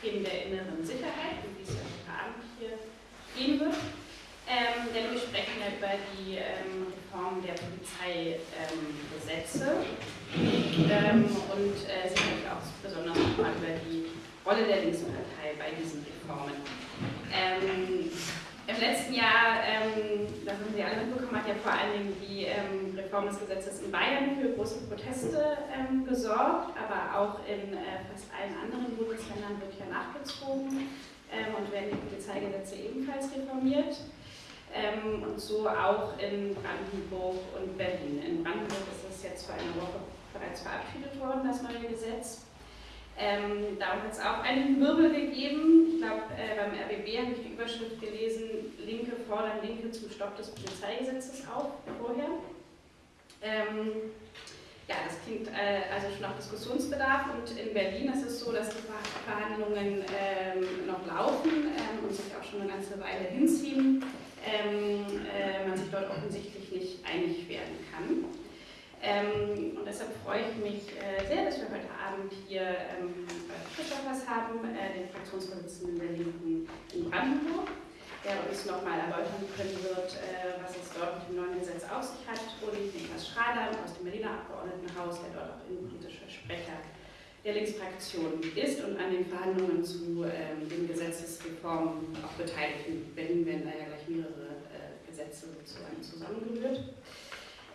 Themen der inneren Sicherheit, die es ja heute Abend hier gehen wird. Ähm, denn wir sprechen ja über die ähm, Reform der Polizeigesetze ähm, und äh, sicherlich auch besonders über die Rolle der Linkspartei bei diesen Reformen. Ähm, Im letzten Jahr, ähm, das haben Sie alle mitbekommen, hat ja vor allen Dingen die ähm, Reform des Gesetzes in Bayern für große Proteste gesorgt, aber auch in äh, fast allen anderen Bundesländern wird ja nachgezogen und werden die Polizeigesetze ebenfalls reformiert ähm, und so auch in Brandenburg und Berlin. In Brandenburg ist das jetzt vor einer Woche bereits verabschiedet worden, das neue Gesetz. Ähm, darum hat es auch einen Wirbel gegeben. Ich glaube, äh, beim RBB habe ich die Überschrift gelesen, Linke fordern Linke zum Stopp des Polizeigesetzes auf vorher. Ähm, ja, das klingt äh, also schon nach Diskussionsbedarf und in Berlin ist es so, dass die Verhandlungen ähm, noch laufen ähm, und sich auch schon eine ganze Weile hinziehen ähm, äh, man sich dort offensichtlich nicht einig werden kann. Ähm, und deshalb freue ich mich äh, sehr, dass wir heute Abend hier ähm, Christophers haben, äh, den Fraktionsvorsitzenden der Linken in Brandenburg, der uns nochmal erläutern können wird, äh, was es dort mit dem neuen Gesetz auf sich hat, und Niklas Schrader aus dem Berliner Abgeordnetenhaus, der dort auch innenpolitischer Sprecher der Linksfraktion ist und an den Verhandlungen zu ähm, den Gesetzesreformen auch beteiligt. In Berlin werden da ja gleich mehrere äh, Gesetze sozusagen zusammengerührt.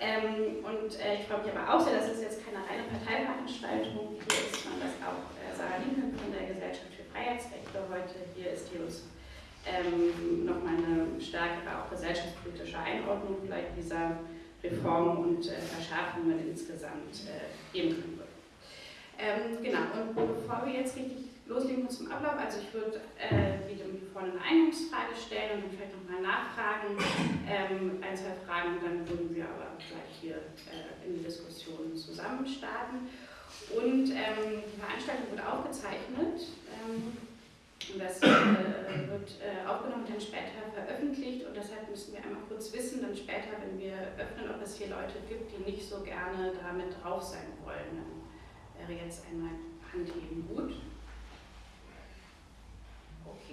Ähm, und äh, ich freue mich aber auch sehr, dass es jetzt keine reine Parteiveranstaltung hier ist, sondern dass auch äh, Sarah Linken von der Gesellschaft für Freiheitsrechte heute hier ist, die uns ähm, nochmal eine stärkere, auch gesellschaftspolitische Einordnung vielleicht dieser Reform und äh, Verschärfungen insgesamt äh, geben kann. Ähm, genau, und bevor wir jetzt richtig loslegen zum Ablauf, also ich würde äh, wieder vorne eine Eingangsfrage stellen und dann vielleicht nochmal nachfragen, ähm, ein, zwei Fragen, dann würden wir aber gleich hier äh, in die Diskussion zusammen starten. Und ähm, die Veranstaltung wird aufgezeichnet. Ähm, das äh, wird äh, aufgenommen und dann später veröffentlicht und deshalb müssen wir einmal kurz wissen, dann später, wenn wir öffnen, ob es hier Leute gibt, die nicht so gerne damit drauf sein wollen wäre jetzt einmal Handheben gut.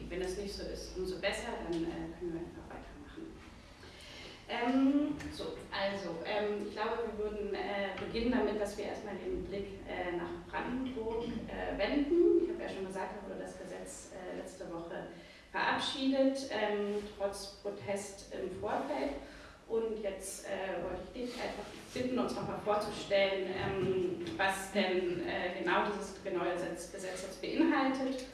Okay, wenn das nicht so ist, umso besser, dann äh, können wir einfach weitermachen. Ähm, so, also, ähm, ich glaube, wir würden äh, beginnen damit, dass wir erstmal den Blick äh, nach Brandenburg äh, wenden. Ich habe ja schon gesagt, da wurde das Gesetz äh, letzte Woche verabschiedet, ähm, trotz Protest im Vorfeld. Und jetzt äh, wollte ich dich einfach bitten, uns nochmal vorzustellen, ähm, was denn äh, genau dieses neue Gesetz, Gesetz jetzt beinhaltet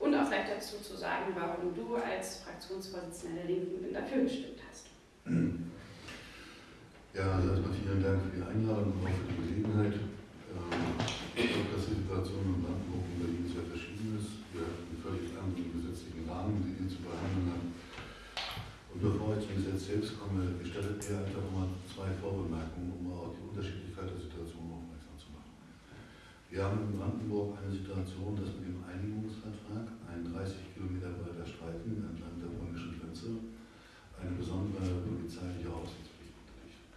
und auch vielleicht dazu zu sagen, warum du als Fraktionsvorsitzender der Linken dafür gestimmt hast. Ja, also erstmal vielen Dank für die Einladung und auch für die Gelegenheit. Ähm, ich glaube, dass die Situation in Brandenburg und Berlin sehr verschieden ist. Wir haben einen völlig anderen gesetzlichen Rahmen, den wir zu behandeln haben und bevor ich zum Gesetz selbst komme, gestattet mir einfach mal zwei Vorbemerkungen, um auf die Unterschiedlichkeit der Situation aufmerksam zu machen. Wir haben in Brandenburg eine Situation, dass mit dem Einigungsvertrag ein 30 Kilometer breiter Streifen entlang der polnischen Grenze eine besondere polizeiliche Aufsichtspflicht unterliegt.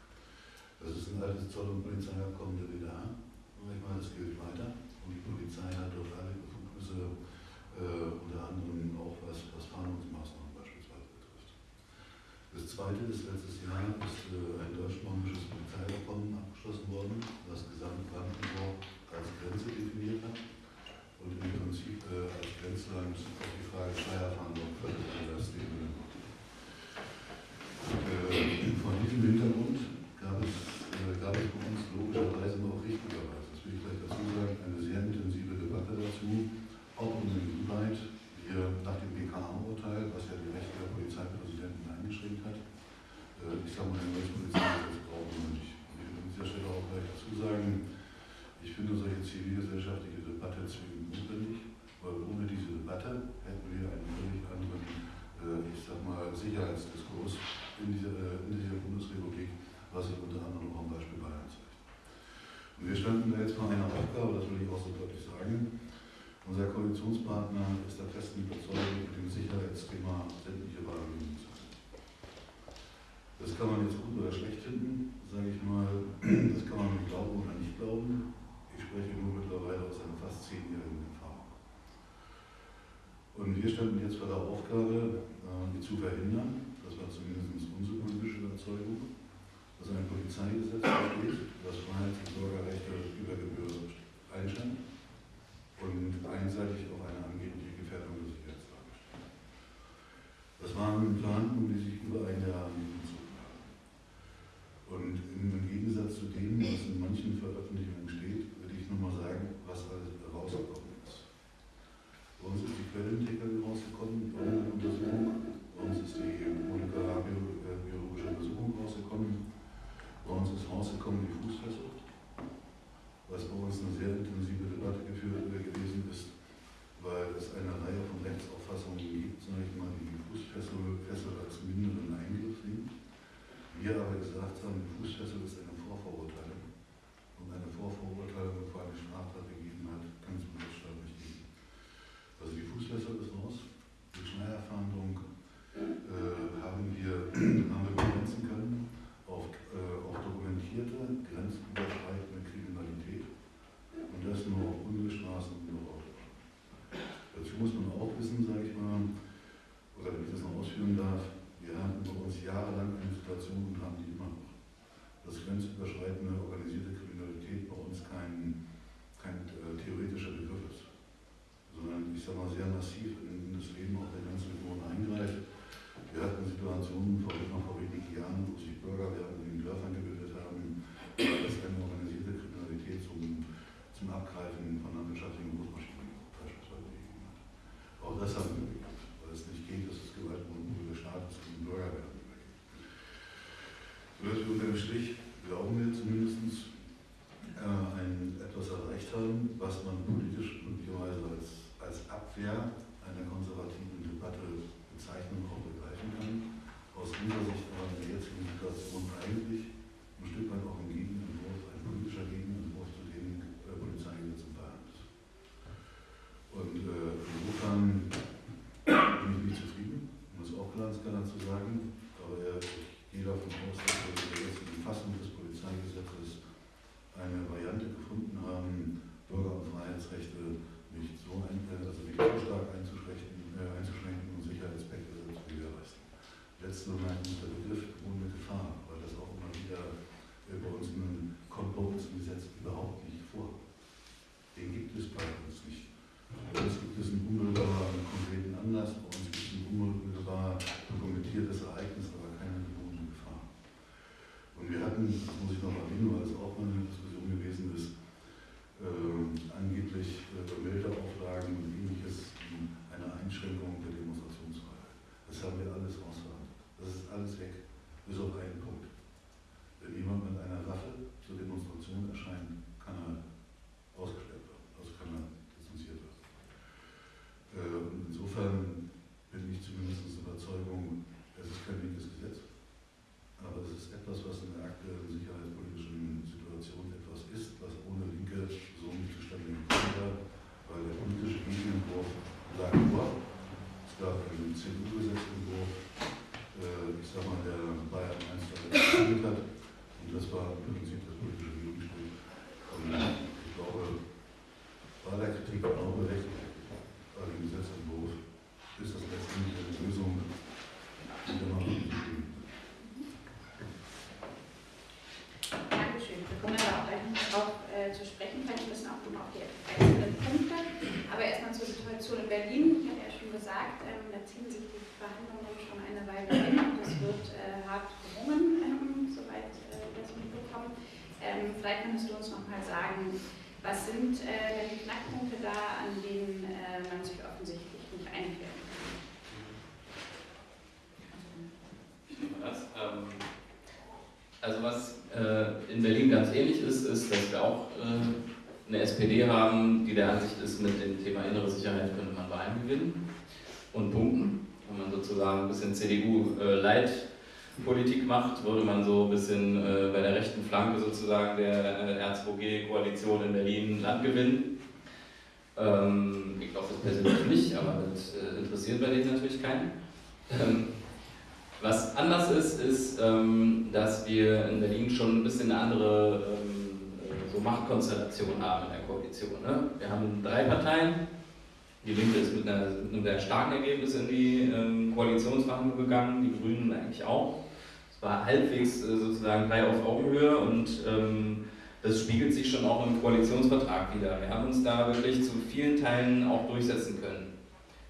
Das ist ein altes Zoll- und Polizeiabkommen der. Und ich meine, das gilt weiter. Und die Polizei hat dort alle Befugnisse, äh, unter anderem auch was, was Fahndungsmaßnahmen das zweite ist, letztes Jahr ist äh, ein deutsch-polnisches Polizeiabkommen abgeschlossen worden, das gesamt Brandenburg Grenze definiert hat und im Prinzip äh, als Grenzland auf die Frage Steuerfahndung völlig anders. Äh, vor diesem Hintergrund Weil ohne diese Debatte hätten wir einen völlig anderen, äh, ich sag mal, Sicherheitsdiskurs in dieser, äh, in dieser Bundesrepublik, was sich unter anderem auch am Beispiel Bayern zeigt. Und wir standen da jetzt mal einer Aufgabe, das will ich auch so deutlich sagen. Unser Koalitionspartner ist der festen Überzeugung, mit dem Sicherheitsthema sämtliche Waren zu sein. Das kann man jetzt gut oder schlecht finden, sage ich mal. Das kann man glauben oder nicht glauben. Ich spreche nur mittlerweile aus einem fast zehnjährigen und wir standen jetzt vor der Aufgabe, ähm, die zu verhindern. Das war zumindest unsere politische Überzeugung, dass ein Polizeigesetz besteht, das Freiheitsversorger to was all gesagt, ähm, da ziehen sich die Verhandlungen schon eine Weile hin und es wird äh, hart gerungen, ähm, soweit äh, wir das mitbekommen. Ähm, vielleicht könntest du uns nochmal sagen, was sind äh, denn die Knackpunkte da, an denen äh, man sich offensichtlich nicht einig werden kann? Das, ähm, also was äh, in Berlin ganz ähnlich ist, ist, dass wir auch äh, eine SPD haben, die der Ansicht ist, mit dem Thema innere Sicherheit könnte man Wahlen gewinnen und Punkten. Wenn man sozusagen ein bisschen CDU-Leitpolitik äh, macht, würde man so ein bisschen äh, bei der rechten Flanke sozusagen der äh, R2G-Koalition in Berlin Land gewinnen. Ähm, ich glaube das persönlich nicht, aber das interessiert bei denen natürlich keinen. Ähm, was anders ist, ist, ähm, dass wir in Berlin schon ein bisschen eine andere so Machtkonstellation haben in der Koalition. Ne? Wir haben drei Parteien, die Linke ist mit, einer, mit einem sehr starken Ergebnis in die ähm, Koalitionsverhandlungen gegangen, die Grünen eigentlich auch. Es war halbwegs äh, sozusagen drei auf Augenhöhe und ähm, das spiegelt sich schon auch im Koalitionsvertrag wieder. Wir haben uns da wirklich zu vielen Teilen auch durchsetzen können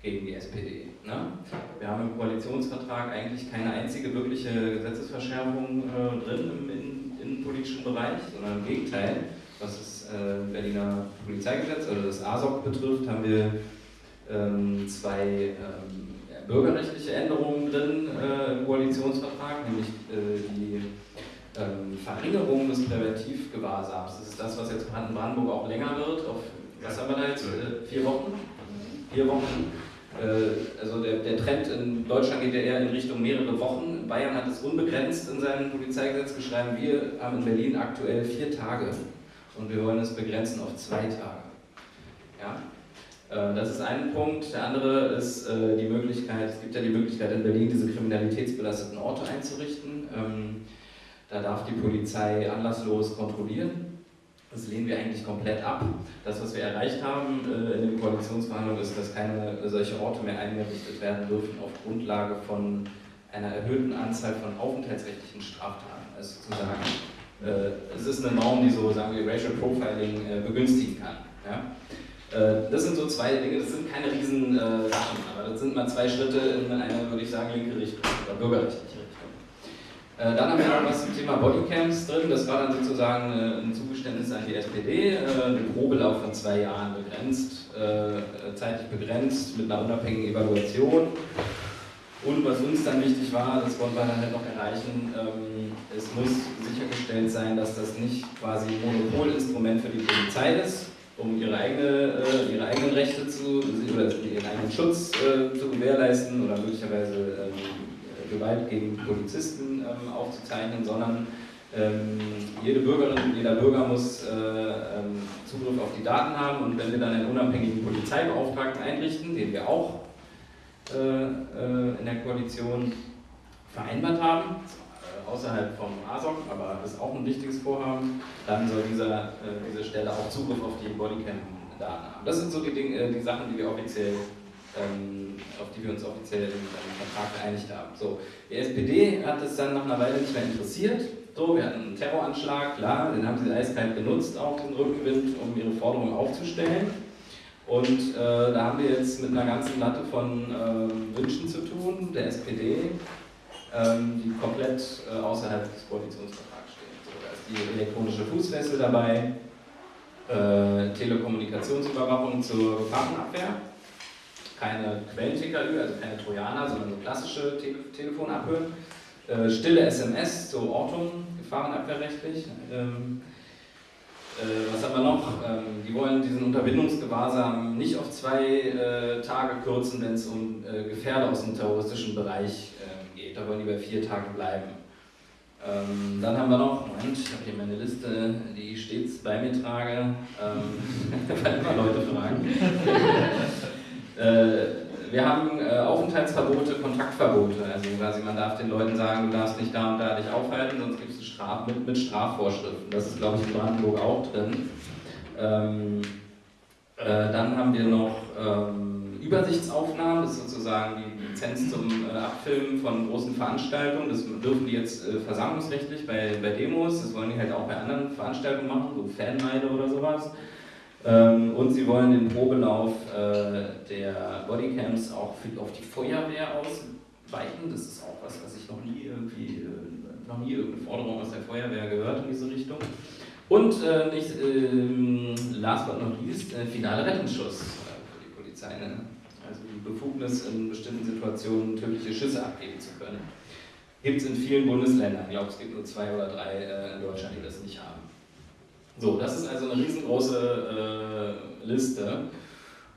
gegen die SPD. Ne? Wir haben im Koalitionsvertrag eigentlich keine einzige wirkliche Gesetzesverschärfung äh, drin im innenpolitischen Bereich, sondern im Gegenteil. Was das äh, Berliner Polizeigesetz, also das ASOC betrifft, haben wir zwei ähm, bürgerrechtliche Änderungen drin äh, im Koalitionsvertrag, nämlich äh, die ähm, Verringerung des Präventivgewahrsams. Das ist das, was jetzt in Brandenburg auch länger wird. Auf, was haben wir da jetzt? Äh, vier Wochen? Vier Wochen. Also der, der Trend in Deutschland geht ja eher in Richtung mehrere Wochen. Bayern hat es unbegrenzt in seinem Polizeigesetz geschrieben. Wir haben in Berlin aktuell vier Tage und wir wollen es begrenzen auf zwei Tage. Ja? Äh, das ist ein Punkt. Der andere ist äh, die Möglichkeit, es gibt ja die Möglichkeit in Berlin, diese kriminalitätsbelasteten Orte einzurichten. Ähm, da darf die Polizei anlasslos kontrollieren. Das lehnen wir eigentlich komplett ab. Das, was wir erreicht haben äh, in den Koalitionsverhandlungen, ist, dass keine solche Orte mehr eingerichtet werden dürfen auf Grundlage von einer erhöhten Anzahl von aufenthaltsrechtlichen Straftaten. Also sozusagen, äh, es ist eine Norm, die so, sagen wir, Racial Profiling begünstigen kann. Ja? Äh, das sind so zwei Dinge, das sind keine riesen äh, Sachen, aber das sind mal zwei Schritte in eine, würde ich sagen, linke Richtung oder bürgerrechtliche äh, dann haben wir noch was zum Thema Bodycams drin. Das war dann sozusagen ein Zugeständnis an die SPD. Ein Probelauf von zwei Jahren begrenzt, zeitlich begrenzt, mit einer unabhängigen Evaluation. Und was uns dann wichtig war, das wollen wir dann halt noch erreichen, ähm, es muss sichergestellt sein, dass das nicht quasi ein Monopolinstrument für die Polizei ist, um ihre, eigene, ihre eigenen Rechte zu, oder ihren eigenen Schutz zu gewährleisten oder möglicherweise ähm, Gewalt gegen Polizisten ähm, aufzuzeichnen, sondern ähm, jede Bürgerin und jeder Bürger muss äh, ähm, Zugriff auf die Daten haben. Und wenn wir dann einen unabhängigen Polizeibeauftragten einrichten, den wir auch äh, äh, in der Koalition vereinbart haben, äh, außerhalb vom ASOC, aber ist auch ein wichtiges Vorhaben, dann soll dieser, äh, diese Stelle auch Zugriff auf die Bodycam-Daten haben. Das sind so die, Dinge, äh, die Sachen, die wir offiziell ähm, auf die wir uns offiziell im Vertrag geeinigt haben. So, die SPD hat es dann nach einer Weile nicht mehr interessiert. So, wir hatten einen Terroranschlag, klar, den haben sie eiskalt genutzt, auch den Rückenwind, um ihre Forderungen aufzustellen. Und äh, da haben wir jetzt mit einer ganzen Latte von äh, Wünschen zu tun, der SPD, die komplett äh, außerhalb des Koalitionsvertrags stehen. So, da ist die elektronische Fußfessel dabei, äh, Telekommunikationsüberwachung zur Gefahrenabwehr keine Quellen-TKÜ, also keine Trojaner, sondern so klassische Tele Telefonabhören. Äh, stille SMS zur Ortung, gefahrenabwehrrechtlich. Ähm, äh, was haben wir noch? Ähm, die wollen diesen Unterbindungsgewahrsam nicht auf zwei Tage kürzen, wenn es um äh, Gefährder aus dem terroristischen Bereich ähm, geht. Da wollen die bei vier Tagen bleiben. Ähm, dann haben wir noch, Moment, ich habe hier meine Liste, die ich stets bei mir trage, ähm, weil immer Leute fragen. Äh, wir haben äh, Aufenthaltsverbote, Kontaktverbote. Also quasi man darf den Leuten sagen, du darfst nicht da und da dich aufhalten, sonst gibt es Straf mit, mit Strafvorschriften. Das ist, glaube ich, in Brandenburg auch drin. Ähm, äh, dann haben wir noch ähm, Übersichtsaufnahmen, das ist sozusagen die Lizenz zum äh, Abfilmen von großen Veranstaltungen. Das dürfen die jetzt äh, versammlungsrechtlich bei, bei Demos, das wollen die halt auch bei anderen Veranstaltungen machen, so Fanmeile oder sowas. Ähm, und sie wollen den Probelauf äh, der Bodycams auch für, auf die Feuerwehr ausweiten. Das ist auch was, was ich noch nie irgendwie, äh, noch nie irgendeine Forderung aus der Feuerwehr gehört in diese Richtung. Und äh, nicht, ähm, last but not least, äh, finale Rettungsschuss Ne? Also die Befugnis in bestimmten Situationen tödliche Schüsse abgeben zu können. Gibt es in vielen Bundesländern. Ich glaube, es gibt nur zwei oder drei äh, in Deutschland, die das nicht haben. So, das ist also eine riesengroße äh, Liste.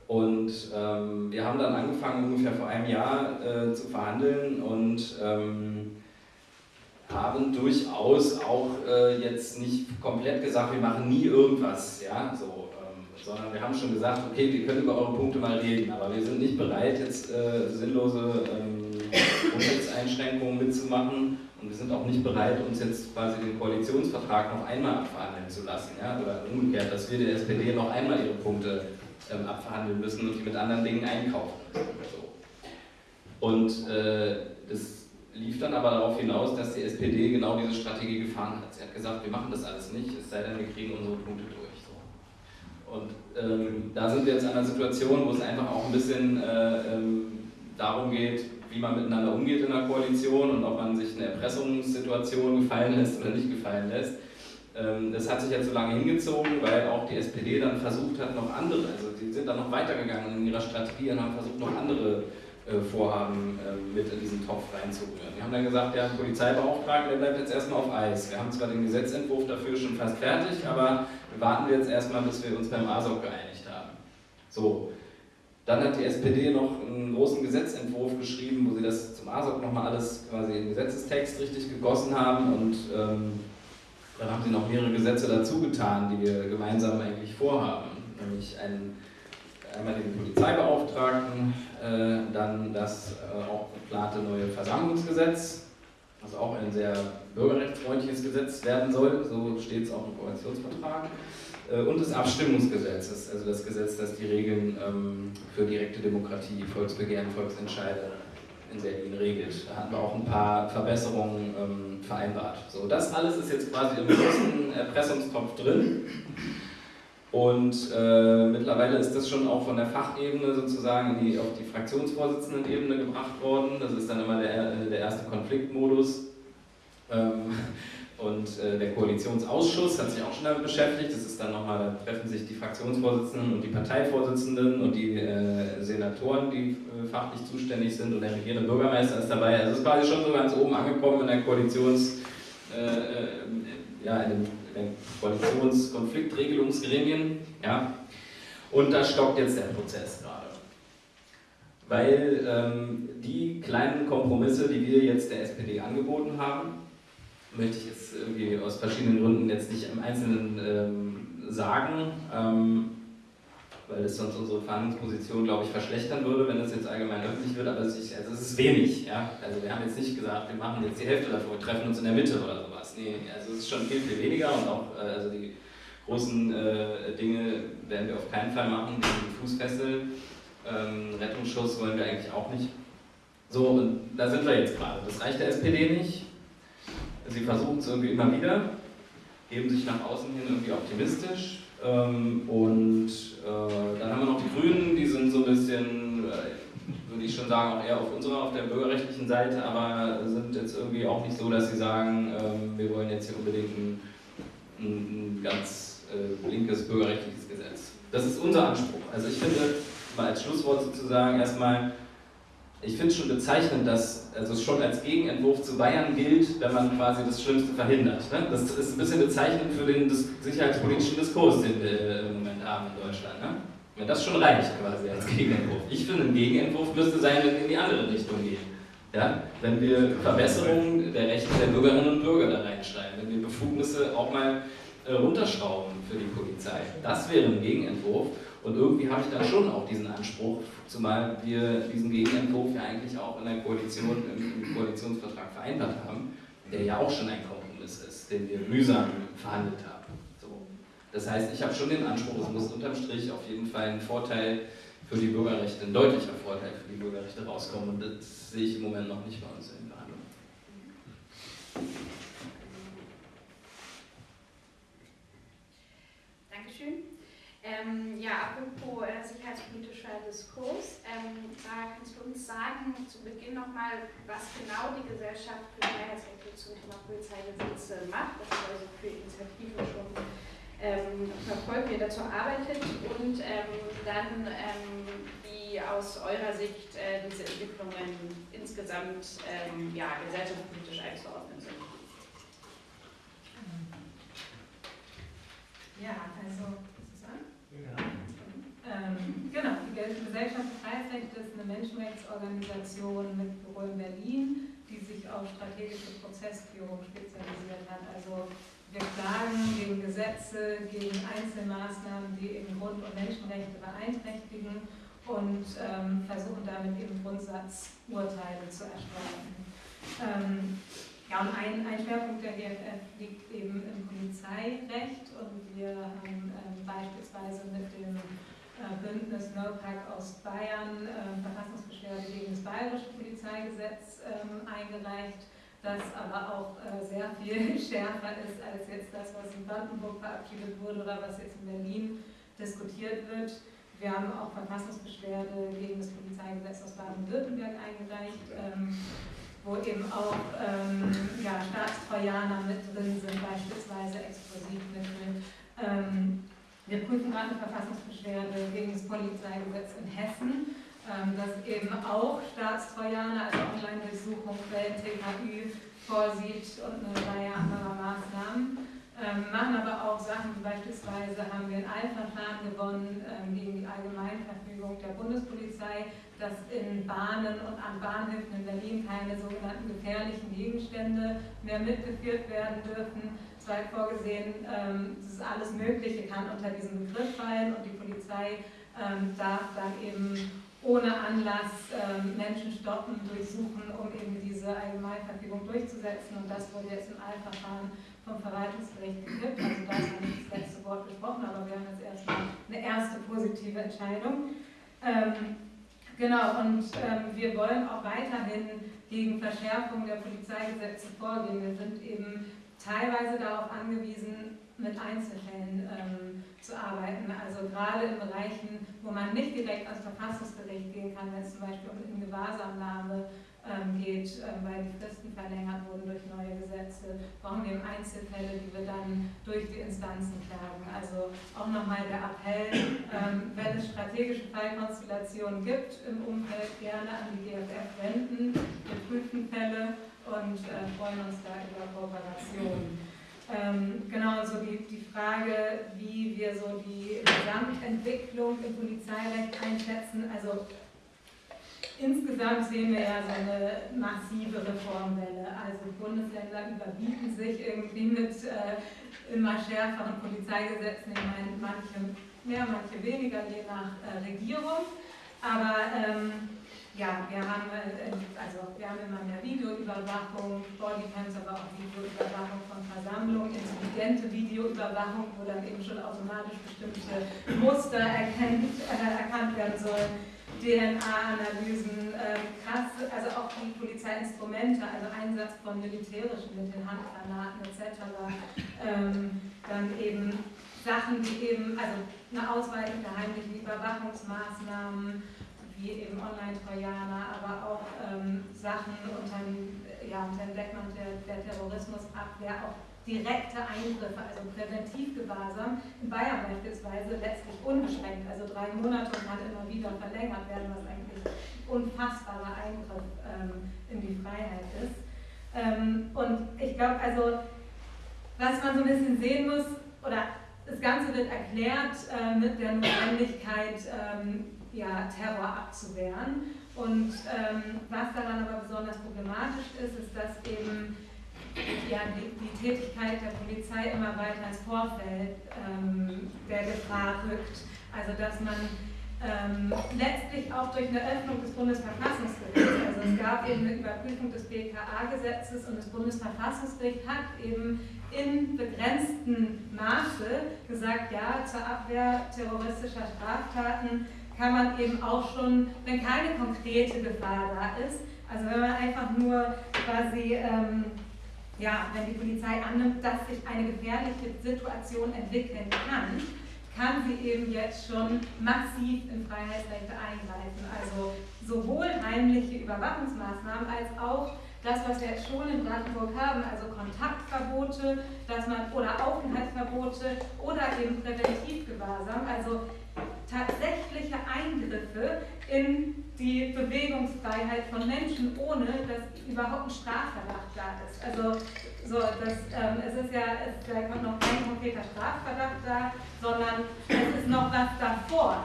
Und ähm, wir haben dann angefangen, ungefähr vor einem Jahr äh, zu verhandeln und ähm, haben durchaus auch äh, jetzt nicht komplett gesagt, wir machen nie irgendwas, ja, so, sondern wir haben schon gesagt, okay, wir können über eure Punkte mal reden, aber wir sind nicht bereit, jetzt äh, sinnlose ähm, mitzumachen und wir sind auch nicht bereit, uns jetzt quasi den Koalitionsvertrag noch einmal abverhandeln zu lassen. Ja? Oder umgekehrt, dass wir der SPD noch einmal ihre Punkte ähm, abverhandeln müssen und die mit anderen Dingen einkaufen. So. Und äh, das lief dann aber darauf hinaus, dass die SPD genau diese Strategie gefahren hat. Sie hat gesagt, wir machen das alles nicht, es sei denn, wir kriegen unsere Punkte durch. Und ähm, da sind wir jetzt an einer Situation, wo es einfach auch ein bisschen äh, ähm, darum geht, wie man miteinander umgeht in der Koalition und ob man sich eine Erpressungssituation gefallen lässt oder nicht gefallen lässt. Ähm, das hat sich jetzt so lange hingezogen, weil auch die SPD dann versucht hat, noch andere, also die sind dann noch weitergegangen in ihrer Strategie und haben versucht, noch andere äh, Vorhaben ähm, mit in diesen Topf reinzurühren. Die haben dann gesagt, ja, Polizeibeauftragter, der bleibt jetzt erstmal auf Eis. Wir haben zwar den Gesetzentwurf dafür schon fast fertig, aber warten wir jetzt erstmal, bis wir uns beim ASOC geeinigt haben. So, dann hat die SPD noch einen großen Gesetzentwurf geschrieben, wo sie das zum ASOC nochmal alles quasi in Gesetzestext richtig gegossen haben und ähm, dann haben sie noch mehrere Gesetze dazu getan, die wir gemeinsam eigentlich vorhaben. Nämlich einen, einmal den Polizeibeauftragten, äh, dann das äh, auch geplante neue Versammlungsgesetz, was auch ein sehr bürgerrechtsfreundliches Gesetz werden soll, so steht es auch im Koalitionsvertrag. Äh, und des Abstimmungsgesetzes, also das Gesetz, das die Regeln ähm, für direkte Demokratie, Volksbegehren, Volksentscheide in Berlin regelt. Da hatten wir auch ein paar Verbesserungen ähm, vereinbart. So, das alles ist jetzt quasi im großen Erpressungstopf drin. Und äh, mittlerweile ist das schon auch von der Fachebene sozusagen die, auf die Fraktionsvorsitzenden-Ebene gebracht worden. Das ist dann immer der, der erste Konfliktmodus. Ähm, und äh, der Koalitionsausschuss hat sich auch schon damit beschäftigt. Das ist dann nochmal, da treffen sich die Fraktionsvorsitzenden und die Parteivorsitzenden und die äh, Senatoren, die äh, fachlich zuständig sind und der regierende Bürgermeister ist dabei. Also es ist quasi schon so ganz oben angekommen in der Koalitions, äh, äh, ja, in in den Koalitionskonfliktregelungsgremien. Ja. Und da stockt jetzt der Prozess gerade. Weil ähm, die kleinen Kompromisse, die wir jetzt der SPD angeboten haben, möchte ich jetzt irgendwie aus verschiedenen Gründen jetzt nicht im Einzelnen ähm, sagen, ähm, weil es sonst unsere Verhandlungsposition, glaube ich, verschlechtern würde, wenn das jetzt allgemein öffentlich wird, aber es ist, also es ist wenig. Ja? Also wir haben jetzt nicht gesagt, wir machen jetzt die Hälfte davor, wir treffen uns in der Mitte oder also es ist schon viel, viel weniger und auch äh, also die großen äh, Dinge werden wir auf keinen Fall machen, die Fußfessel, ähm, Rettungsschuss wollen wir eigentlich auch nicht. So, und da sind wir jetzt gerade. Das reicht der SPD nicht. Sie versuchen es irgendwie immer wieder, geben sich nach außen hin irgendwie optimistisch. Ähm, und äh, dann haben wir noch die Grünen, die sind so ein bisschen, äh, würde ich schon sagen, auch eher auf unserer, auf der bürgerrechtlichen Seite, aber sind jetzt irgendwie auch nicht so, dass sie sagen, ähm, wir wollen jetzt hier unbedingt ein, ein, ganz äh, linkes bürgerrechtliches Gesetz. Das ist unser Anspruch. Also ich finde, mal als Schlusswort sozusagen erstmal, ich finde es schon bezeichnend, dass also es schon als Gegenentwurf zu Bayern gilt, wenn man quasi das Schlimmste verhindert. Ne? Das ist ein bisschen bezeichnend für den sicherheitspolitischen Diskurs, den wir im Moment haben in Deutschland. Ne? Wenn das schon reicht quasi als Gegenentwurf. Ich finde, ein Gegenentwurf müsste sein, wenn wir in die andere Richtung gehen. Ja? Wenn wir Verbesserungen der Rechte der Bürgerinnen und Bürger da reinschreiben, wenn wir Befugnisse auch mal äh, runterschrauben für die Polizei. Das wäre ein Gegenentwurf. Und irgendwie habe ich dann schon auch diesen Anspruch, zumal wir diesen Gegenentwurf ja eigentlich auch in der Koalition, im Koalitionsvertrag vereinbart haben, der ja auch schon ein Kompromiss ist, den wir mühsam verhandelt haben. Das heißt, ich habe schon den Anspruch, es muss unterm Strich auf jeden Fall ein Vorteil für die Bürgerrechte, ein deutlicher Vorteil für die Bürgerrechte rauskommen. Und das sehe ich im Moment noch nicht bei uns in Verhandlungen. Ähm, ja, apropos äh, sicherheitspolitischer Diskurs, ähm, da kannst du uns sagen, zu Beginn nochmal, was genau die Gesellschaft für Freiheitsrechte zum Thema Polizeigesetze macht, ist also für Initiativen schon ähm, verfolgt, wie ihr dazu arbeitet und ähm, dann ähm, wie aus eurer Sicht äh, diese Entwicklungen insgesamt ähm, ja, gesellschaftspolitisch einzuordnen sind. Ja, also ähm, genau, die Gesellschaft für Freiheitsrechte ist eine Menschenrechtsorganisation mit Büro in Berlin, die sich auf strategische Prozessführung spezialisiert hat. Also wir klagen gegen Gesetze, gegen Einzelmaßnahmen, die eben Grund- und Menschenrechte beeinträchtigen und ähm, versuchen damit eben Grundsatzurteile zu erstellen. Ähm, ja, und ein, ein Schwerpunkt der GFF liegt eben im Polizeirecht und wir haben ähm, beispielsweise mit dem äh, Bündnis NOPAC aus Bayern äh, Verfassungsbeschwerde gegen das Bayerische Polizeigesetz ähm, eingereicht, das aber auch äh, sehr viel schärfer ist als jetzt das, was in Brandenburg verabschiedet wurde oder was jetzt in Berlin diskutiert wird. Wir haben auch Verfassungsbeschwerde gegen das Polizeigesetz aus Baden-Württemberg eingereicht. Ähm, wo eben auch ähm, ja, Staatstrojaner mit drin sind, beispielsweise Explosivmittel. Ähm, wir prüfen gerade eine Verfassungsbeschwerde gegen das Polizeigesetz in Hessen, ähm, das eben auch Staatstrojaner, also Online-Durchsuchung, Quellen, TKÜ vorsieht und eine Reihe anderer Maßnahmen. Ähm, machen aber auch Sachen, beispielsweise haben wir ein Eilverfahren gewonnen ähm, gegen die Allgemeinverfügung der Bundespolizei, dass in Bahnen und an Bahnhöfen in Berlin keine sogenannten gefährlichen Gegenstände mehr mitgeführt werden dürfen. Es war vorgesehen, ähm, dass alles Mögliche kann unter diesen Begriff fallen und die Polizei darf dann eben ohne Anlass ähm, Menschen stoppen, durchsuchen, um eben diese Allgemeinverfügung durchzusetzen. Und das wurde jetzt im Eilverfahren vom Verwaltungsgericht gekippt. Also da noch nicht das letzte Wort gesprochen, aber wir haben jetzt erstmal eine erste positive Entscheidung. Ähm, Genau, und ähm, wir wollen auch weiterhin gegen Verschärfung der Polizeigesetze vorgehen. Wir sind eben teilweise darauf angewiesen, mit Einzelfällen ähm, zu arbeiten. Also gerade in Bereichen, wo man nicht direkt ans Verfassungsgericht gehen kann, wenn es zum Beispiel um Ingewahrsamnahme ähm, geht, ähm, weil die Fristen verlängert wurden durch neue Gesetze, brauchen wir Einzelfälle, die wir dann durch die Instanzen klagen. Also auch nochmal der Appell, ähm, wenn es strategische Fallkonstellationen gibt im Umfeld, gerne an die GFF wenden. Wir prüfen Fälle und äh, freuen uns da über Kooperation. Ähm, genau, so die, die Frage, wie wir so die Gesamtentwicklung im Polizeirecht einschätzen. Also Insgesamt sehen wir ja so eine massive Reformwelle. Also Bundesländer überbieten sich irgendwie mit äh, immer schärferen Polizeigesetzen. Ich meine, manche mehr, manche weniger, je nach äh, Regierung. Aber ähm, ja, wir haben, äh, also wir haben immer mehr Videoüberwachung, Bodycams, aber auch Videoüberwachung von Versammlungen, intelligente Videoüberwachung, wo dann eben schon automatisch bestimmte Muster erkennt, äh, erkannt werden sollen. DNA-Analysen, äh, also auch die Polizeiinstrumente, also Einsatz von militärischen Mitteln, Handgranaten etc. Ähm, dann eben Sachen, die eben, also eine Ausweitung der heimlichen Überwachungsmaßnahmen, wie eben Online-Trojaner, aber auch ähm, Sachen unter dem, ja, unter dem Deckmantel der Terrorismusabwehr, auch direkte Eingriffe, also Präventivgewahrsam, in Bayern beispielsweise letztlich unbeschränkt, also drei Monate und kann immer wieder verlängert werden, was eigentlich unfassbarer Eingriff ähm, in die Freiheit ist. Ähm, und ich glaube, also, was man so ein bisschen sehen muss, oder das Ganze wird erklärt äh, mit der Notwendigkeit, ähm, ja, Terror abzuwehren. Und ähm, was daran aber besonders problematisch ist, ist, dass eben ja, die, die, Tätigkeit der Polizei immer weiter ins Vorfeld ähm, der Gefahr rückt. Also dass man ähm, letztlich auch durch eine Öffnung des Bundesverfassungsgerichts, also es gab eben eine Überprüfung des BKA-Gesetzes und das Bundesverfassungsgericht hat eben in begrenztem Maße gesagt, ja, zur Abwehr terroristischer Straftaten kann man eben auch schon, wenn keine konkrete Gefahr da ist, also wenn man einfach nur quasi ähm, ja, wenn die Polizei annimmt, dass sich eine gefährliche Situation entwickeln kann, kann sie eben jetzt schon massiv in Freiheitsrechte eingreifen. Also sowohl heimliche Überwachungsmaßnahmen als auch das, was wir jetzt schon in Brandenburg haben, also Kontaktverbote dass man, oder Aufenthaltsverbote oder eben Präventivgewahrsam, also tatsächliche Eingriffe in die Bewegungsfreiheit von Menschen, ohne dass überhaupt ein Strafverdacht da ist. Also so, das, ähm, es ist ja, es, da kommt noch kein konkreter Strafverdacht da, sondern es ist noch was davor.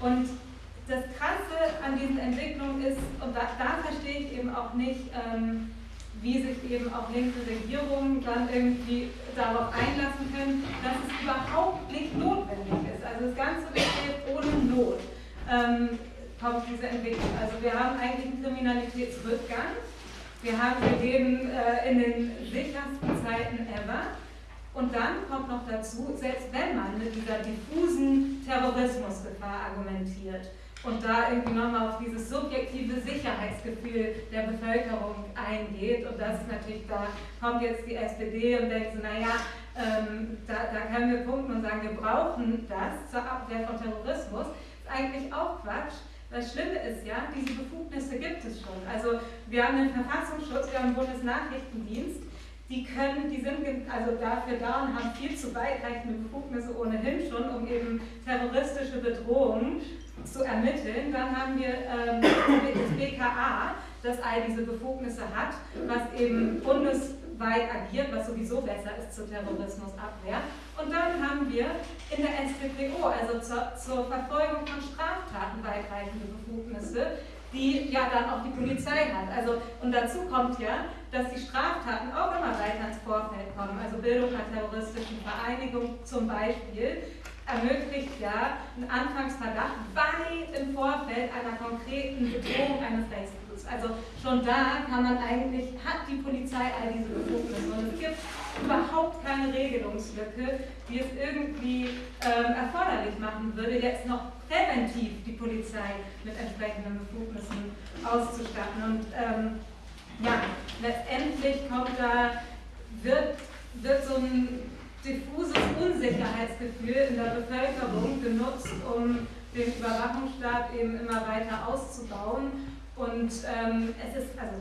Und das Krasse an diesen Entwicklungen ist, und da, da verstehe ich eben auch nicht, ähm, wie sich eben auch linke Regierungen dann irgendwie darauf einlassen können, dass es überhaupt nicht notwendig ist. Also das Ganze besteht ohne Not. Ähm, kommt diese Entwicklung. Also wir haben eigentlich einen Kriminalitätsrückgang. Wir haben, wir leben äh, in den sichersten Zeiten ever. Und dann kommt noch dazu, selbst wenn man mit dieser diffusen Terrorismusgefahr argumentiert und da irgendwie nochmal auf dieses subjektive Sicherheitsgefühl der Bevölkerung eingeht, und das ist natürlich, da kommt jetzt die SPD und denkt so, naja, ähm, da, da können wir punkten und sagen, wir brauchen das zur Abwehr von Terrorismus, ist eigentlich auch Quatsch. Das Schlimme ist ja, diese Befugnisse gibt es schon. Also wir haben den Verfassungsschutz, wir haben den Bundesnachrichtendienst, die können, die sind also dafür da und haben viel zu weitreichende Befugnisse ohnehin schon, um eben terroristische Bedrohungen zu ermitteln. Dann haben wir ähm, das BKA, das all diese Befugnisse hat, was eben bundesweit agiert, was sowieso besser ist zur Terrorismusabwehr. Und dann haben wir in der StPO, also zur, zur Verfolgung von Straftaten weitreichende Befugnisse, die ja dann auch die Polizei hat. Also, und dazu kommt ja, dass die Straftaten auch immer weiter ins Vorfeld kommen. Also Bildung einer terroristischen Vereinigung zum Beispiel ermöglicht ja einen Anfangsverdacht weit im Vorfeld einer konkreten Bedrohung eines Rechtsguts. Also schon da kann man eigentlich, hat die Polizei all diese Befugnisse und es gibt überhaupt keine Regelungslücke, die es irgendwie ähm, erforderlich machen würde, jetzt noch präventiv die Polizei mit entsprechenden Befugnissen auszustatten. Und ähm, ja, letztendlich kommt da, wird, wird so ein diffuses Unsicherheitsgefühl in der Bevölkerung genutzt, um den Überwachungsstaat eben immer weiter auszubauen. Und ähm, es ist, also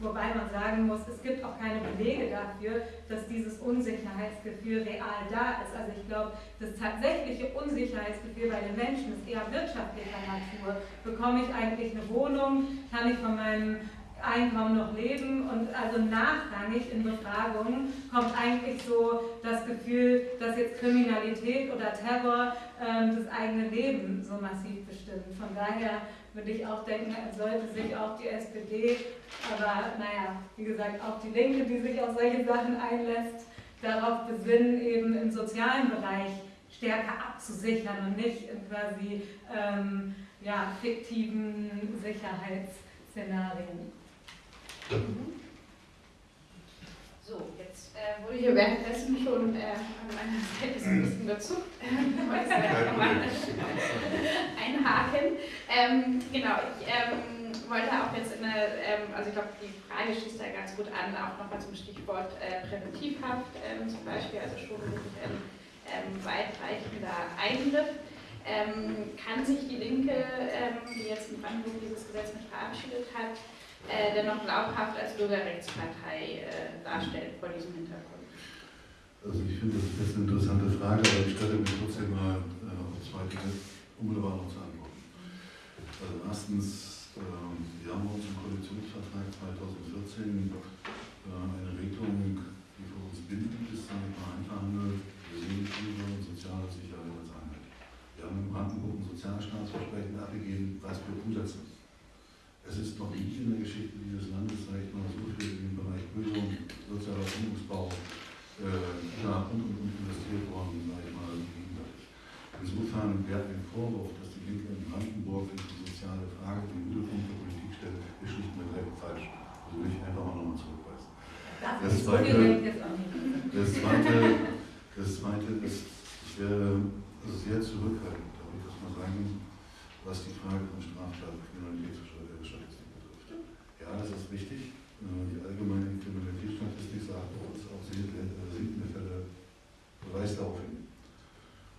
Wobei man sagen muss, es gibt auch keine Belege dafür, dass dieses Unsicherheitsgefühl real da ist. Also ich glaube, das tatsächliche Unsicherheitsgefühl bei den Menschen ist eher wirtschaftlicher Natur. Bekomme ich eigentlich eine Wohnung? Kann ich von meinem Einkommen noch leben? Und also nachrangig in Befragungen kommt eigentlich so das Gefühl, dass jetzt Kriminalität oder Terror ähm, das eigene Leben so massiv bestimmt. Von daher würde ich auch denken, sollte sich auch die SPD, aber naja, wie gesagt, auch die Linke, die sich auf solche Sachen einlässt, darauf besinnen, eben im sozialen Bereich stärker abzusichern und nicht in quasi ähm, ja, fiktiven Sicherheitsszenarien. Mhm. So, jetzt äh, wurde hier währenddessen schon äh, an meiner Seite so ein bisschen gezuckt. einhaken. Ähm, genau, ich ähm, wollte auch jetzt in eine, ähm, also ich glaube, die Frage schließt da ganz gut an, auch nochmal zum Stichwort äh, Präventivhaft ähm, zum Beispiel, also schon wirklich ein ähm, weitreichender Eingriff. Ähm, kann sich die Linke, die jetzt in Brandenburg dieses Gesetz mit verabschiedet hat, äh, dennoch glaubhaft als Bürgerrechtspartei äh, darstellen vor diesem Hintergrund? Also ich finde, das ist eine interessante Frage, aber ich stelle mir trotzdem mal äh, auf zwei Dinge unmittelbar noch zu antworten. Also erstens, äh, wir haben uns im Koalitionsvertrag 2014 äh, eine Regelung, die für uns bindend ist, damit man einverhandelt, Seelenfriede und soziale Sicherheit als Einheit. Wir haben in Brandenburg ein Sozialstaatsversprechen abgegeben, was wir umsetzen es ist noch nie in der Geschichte dieses Landes, sage ich mal, so viel im Bereich Bildung, sozialer Wohnungsbau, äh, ja, und, und, und investiert worden, sage ich mal, gegenseitig. Insofern wäre ein Vorwurf, dass die Linke in Brandenburg die soziale Frage den Mittelpunkt der Politik stellt, ist schlicht und ergreifend falsch. Also will ich einfach mal nochmal zurückweisen. Das, zweite, das, zweite, das zweite ist, ich wäre sehr zurückhaltend, darf ich das mal sagen, was die Frage von Straftat, Kriminalität ja, das ist wichtig. Äh, die allgemeine Kriminalitätsstatistik sagt uns auch sinkende Fälle weist darauf hin.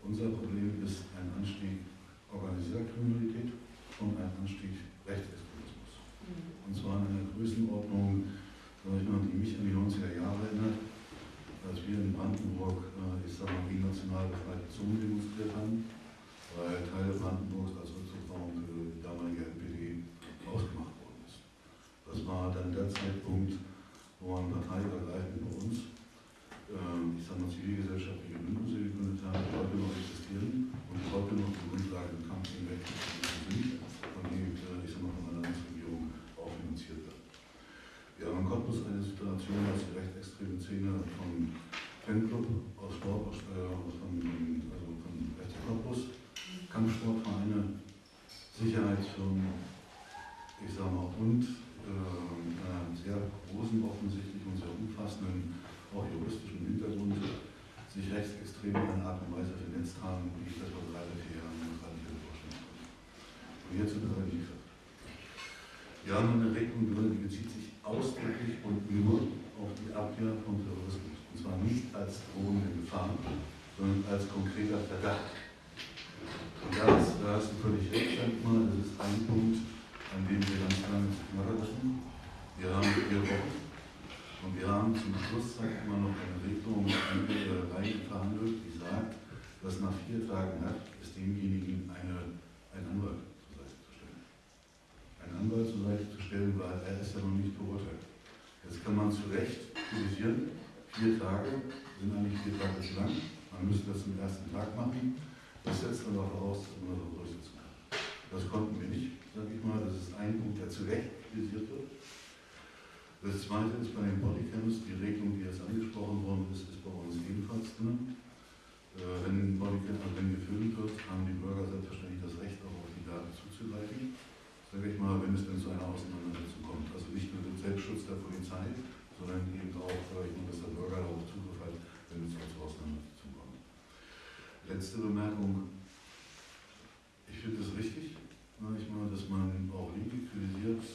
Unser Problem ist ein Anstieg organisierter Kriminalität und ein Anstieg Rechtsextremismus. Mhm. Und zwar in einer Größenordnung, sag ich mal, die mich an die 90er Jahre erinnert, als wir in Brandenburg, äh, ich sag mal, gegen national befreite Zonen demonstriert haben, weil Teile Brandenburgs als Rückzugsraum für die damalige NPD ausgemacht das war dann der Zeitpunkt, wo man parteiübergreifend bei uns, ähm, ich sage mal, zivilgesellschaftliche Bündnisse gegründet haben, die heute noch existieren und die heute noch die Grundlage im Kampf gegen Rechtsextremismus sind und die, äh, ich sage mal, von der Landesregierung auch finanziert werden. Wir haben in Cottbus eine Situation, dass die rechtsextreme Szene vom Fanclub aus Sport, aus, äh, von, also passenden, auch juristischen Hintergrund, sich rechtsextrem in einer Art und Weise vernetzt haben, wie ich das vor drei oder vier Jahren noch gar nicht hätte vorstellen können. Und jetzt sind wir geliefert. Wir haben eine Regelung die bezieht sich ausdrücklich und nur auf die Abwehr von Terrorismus. Und zwar nicht als drohende Gefahr, sondern als konkreter Verdacht. Und da, hast du völlig recht, ich das ist ein Punkt, an dem wir ganz lange zu knabbern lassen. Wir haben vier Wochen zum Schluss, sag ich mal, noch eine Regelung reinverhandelt, die sagt, dass nach vier Tagen Haft ist demjenigen eine, ein Anwalt zur Seite zu stellen. Ein Anwalt zur Seite zu stellen, weil er ist ja noch nicht verurteilt. Jetzt kann man zu Recht kritisieren, vier Tage sind eigentlich vier Tage zu lang. Man müsste das am ersten Tag machen. Das setzt aber voraus, dass man das durchsetzen kann. Das konnten wir nicht, sage ich mal. Das ist ein Punkt, der zu Recht kritisiert wird. Das zweite ist bei den Bodycams, die Regelung, die jetzt angesprochen worden ist, ist bei uns ebenfalls drin. Äh, wenn Bodycam also wenn gefilmt wird, haben die Bürger selbstverständlich das Recht, auch auf die Daten zuzugreifen. Sage ich mal, wenn es denn zu einer Auseinandersetzung kommt. Also nicht nur den Selbstschutz der Polizei, sondern eben auch, ich mal, dass der Bürger darauf Zugriff hat, wenn es zu Auseinandersetzungen kommt. Letzte Bemerkung. Ich finde es richtig, sage ich mal, dass man auch Linke kritisiert,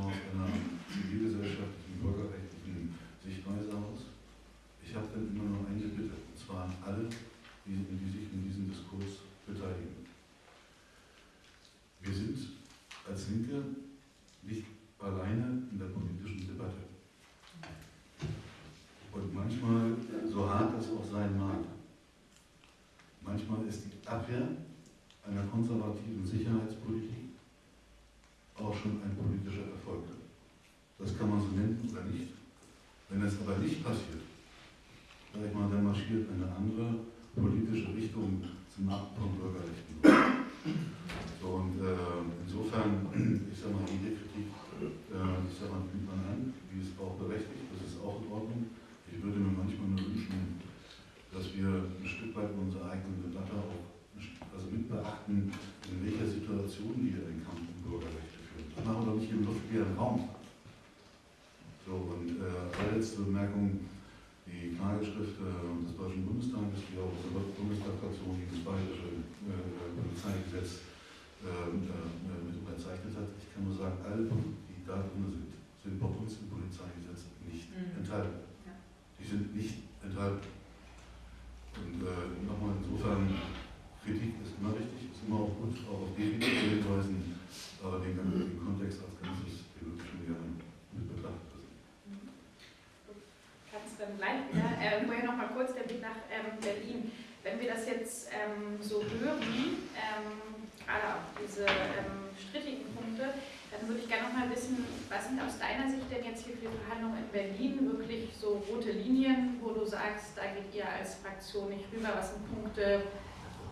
aus einer zivilgesellschaftlichen, bürgerrechtlichen Sichtweise aus. Ich habe dann immer noch eine Bitte, und zwar an alle, die, die sich in diesem Diskurs beteiligen. Wir sind als Linke nicht alleine in der politischen Debatte. Und manchmal, so hart das auch sein mag, manchmal ist die Abwehr einer konservativen Sicherheitspolitik auch schon ein politischer Erfolg. Das kann man so nennen oder nicht. Wenn es aber nicht passiert, ich mal, dann marschiert eine andere politische Richtung zum Markt von Bürgerrechten. So, und äh, insofern, ich sag mal, jede Kritik, äh, ich sag mal, nimmt man an, die ist auch berechtigt, das ist auch in Ordnung. Ich würde mir manchmal nur wünschen, dass wir ein Stück weit unsere eigene Debatte auch also mit beachten, in welcher Situation wir den Kampf um Bürgerrechte führen. Das machen wir doch nicht im luftleeren Raum. So, und äh, allerletzte Bemerkung, die Klageschrift äh, des Deutschen Bundestages, die auch unsere Bundestagsfraktion gegen das bayerische äh, Polizeigesetz äh, äh, mit unterzeichnet hat. Ich kann nur sagen, alle Punkte, die da drin sind, sind bei uns im Polizeigesetz nicht mhm. enthalten. Ja. Die sind nicht enthalten. Und äh, nochmal insofern, Kritik ist immer richtig, ist immer auch gut, auch auf Defizite hinweisen, aber den, den Kontext als Ganzes, den würde ich schon gerne mit betrachten. Kannst dann gleich wieder, äh, vorher noch mal kurz der Blick nach ähm, Berlin. Wenn wir das jetzt ähm, so hören, ähm, gerade auch diese ähm, strittigen Punkte, dann würde ich gerne noch mal wissen, was sind aus deiner Sicht denn jetzt hier für die Verhandlungen in Berlin wirklich so rote Linien, wo du sagst, da geht ihr als Fraktion nicht rüber, was sind Punkte,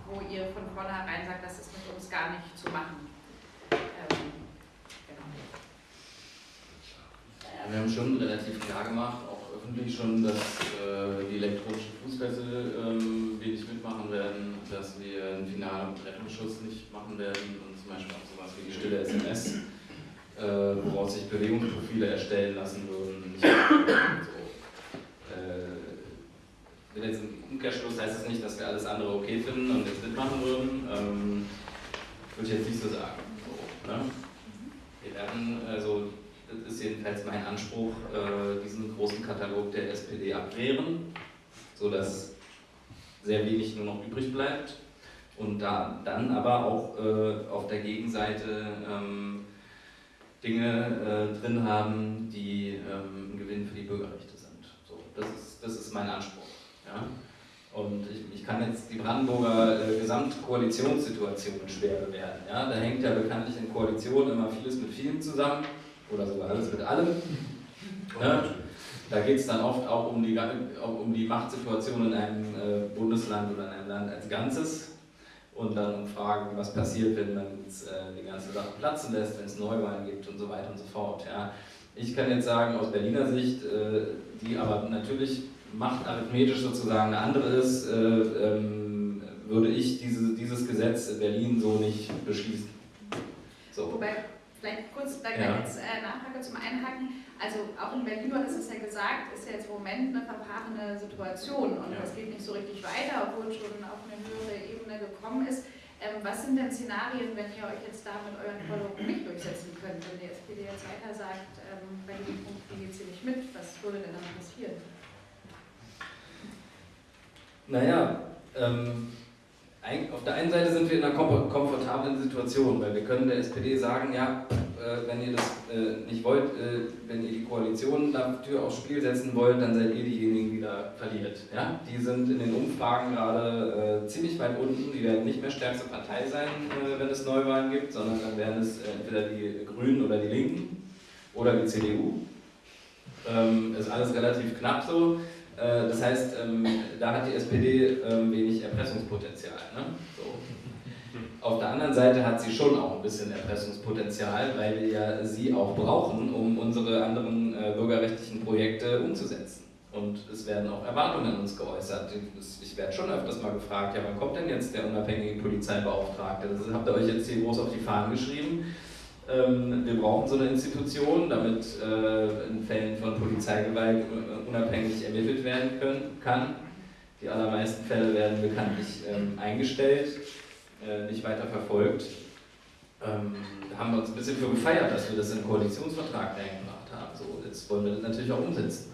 wo ihr von vornherein sagt, das ist mit uns gar nicht zu machen. Ähm, genau. ja, wir haben schon relativ klar gemacht, auch öffentlich schon, dass äh, die elektronischen Fußfessel ähm, wir nicht mitmachen werden, dass wir einen finalen Rettungsschutz nicht machen werden und zum Beispiel auch sowas wie die stille SMS, äh, woraus sich Bewegungsprofile erstellen lassen würden. So. äh, jetzt im Umkehrschluss heißt es nicht, dass wir alles andere okay finden und jetzt mitmachen würden. Ähm, würde ich jetzt nicht so sagen. So, ne? Wir werden, also, das ist jedenfalls mein Anspruch, äh, diesen großen Katalog der SPD abwehren, sodass sehr wenig nur noch übrig bleibt und da, dann aber auch äh, auf der Gegenseite ähm, Dinge äh, drin haben, die ähm, ein Gewinn für die Bürgerrechte sind. So, das, ist, das ist mein Anspruch. Ja? Und ich, ich, kann jetzt die Brandenburger äh, Gesamtkoalitionssituation schwer bewerten. Ja? Da hängt ja bekanntlich in Koalitionen immer vieles mit vielen zusammen oder sogar alles mit allem. Ja? Da geht es dann oft auch um die, um die Machtsituation in einem äh, Bundesland oder in einem Land als Ganzes und dann um Fragen, was passiert, wenn man jetzt, äh, die ganze Sache platzen lässt, wenn es Neuwahlen gibt und so weiter und so fort. Ja? Ich kann jetzt sagen, aus Berliner Sicht, äh, die aber natürlich Macht arithmetisch sozusagen eine andere ist, äh, ähm, würde ich diese, dieses Gesetz in Berlin so nicht beschließen. So. Wobei, vielleicht kurz da ja. jetzt äh, Nachfrage zum Einhaken. also auch in Berlin, du hattest es ja gesagt, ist ja jetzt im Moment eine verfahrene Situation und es geht nicht so richtig weiter, obwohl es schon auf eine höhere Ebene gekommen ist. Ähm, was sind denn Szenarien, wenn ihr euch jetzt da mit euren Forderungen nicht durchsetzen könnt? Wenn die SPD jetzt weiter sagt, ähm, bei diesem Punkt geht sie nicht mit, was würde denn dann passieren? Naja, ähm, auf der einen Seite sind wir in einer komfortablen Situation, weil wir können der SPD sagen, ja, äh, wenn ihr das äh, nicht wollt, äh, wenn ihr die Koalition dafür aufs Spiel setzen wollt, dann seid ihr diejenigen, die da verliert. Ja? Die sind in den Umfragen gerade ziemlich weit unten, die werden nicht mehr stärkste Partei sein, wenn es Neuwahlen gibt, sondern dann werden es entweder die Grünen oder die Linken oder die CDU. Ähm, ist alles relativ knapp so. Äh, das heißt, ähm, da hat die SPD ähm, wenig Erpressungspotenzial. Ne? So. Auf der anderen Seite hat sie schon auch ein bisschen Erpressungspotenzial, weil wir ja sie auch brauchen, um unsere anderen äh, bürgerrechtlichen Projekte umzusetzen. Und es werden auch Erwartungen an uns geäußert. Ich werde schon öfters mal gefragt, ja, wann kommt denn jetzt der unabhängige Polizeibeauftragte? Das habt ihr euch jetzt hier groß auf die Fahnen geschrieben. Ähm, wir brauchen so eine Institution, damit äh, in Fällen von Polizeigewalt unabhängig ermittelt werden können, kann. Die allermeisten Fälle werden bekanntlich ähm, eingestellt, äh, nicht weiter verfolgt. Ähm, da haben wir uns ein bisschen für gefeiert, dass wir das im Koalitionsvertrag eingebracht haben. So, jetzt wollen wir das natürlich auch umsetzen.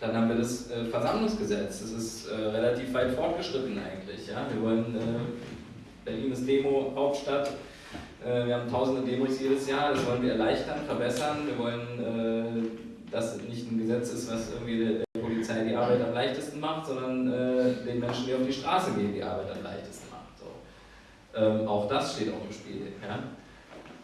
Dann haben wir das äh, Versammlungsgesetz. Das ist relativ weit fortgeschritten eigentlich. Ja? Wir wollen, Berlin ist Demo-Hauptstadt, äh, wir haben tausende Demos jedes Jahr, das wollen wir erleichtern, verbessern. Wir wollen, äh, dass nicht ein Gesetz ist, was irgendwie der Polizei die Arbeit am leichtesten macht, sondern äh, den Menschen, die auf die Straße gehen, die Arbeit am leichtesten macht. So. Ähm, auch das steht auch im Spiel. Ja?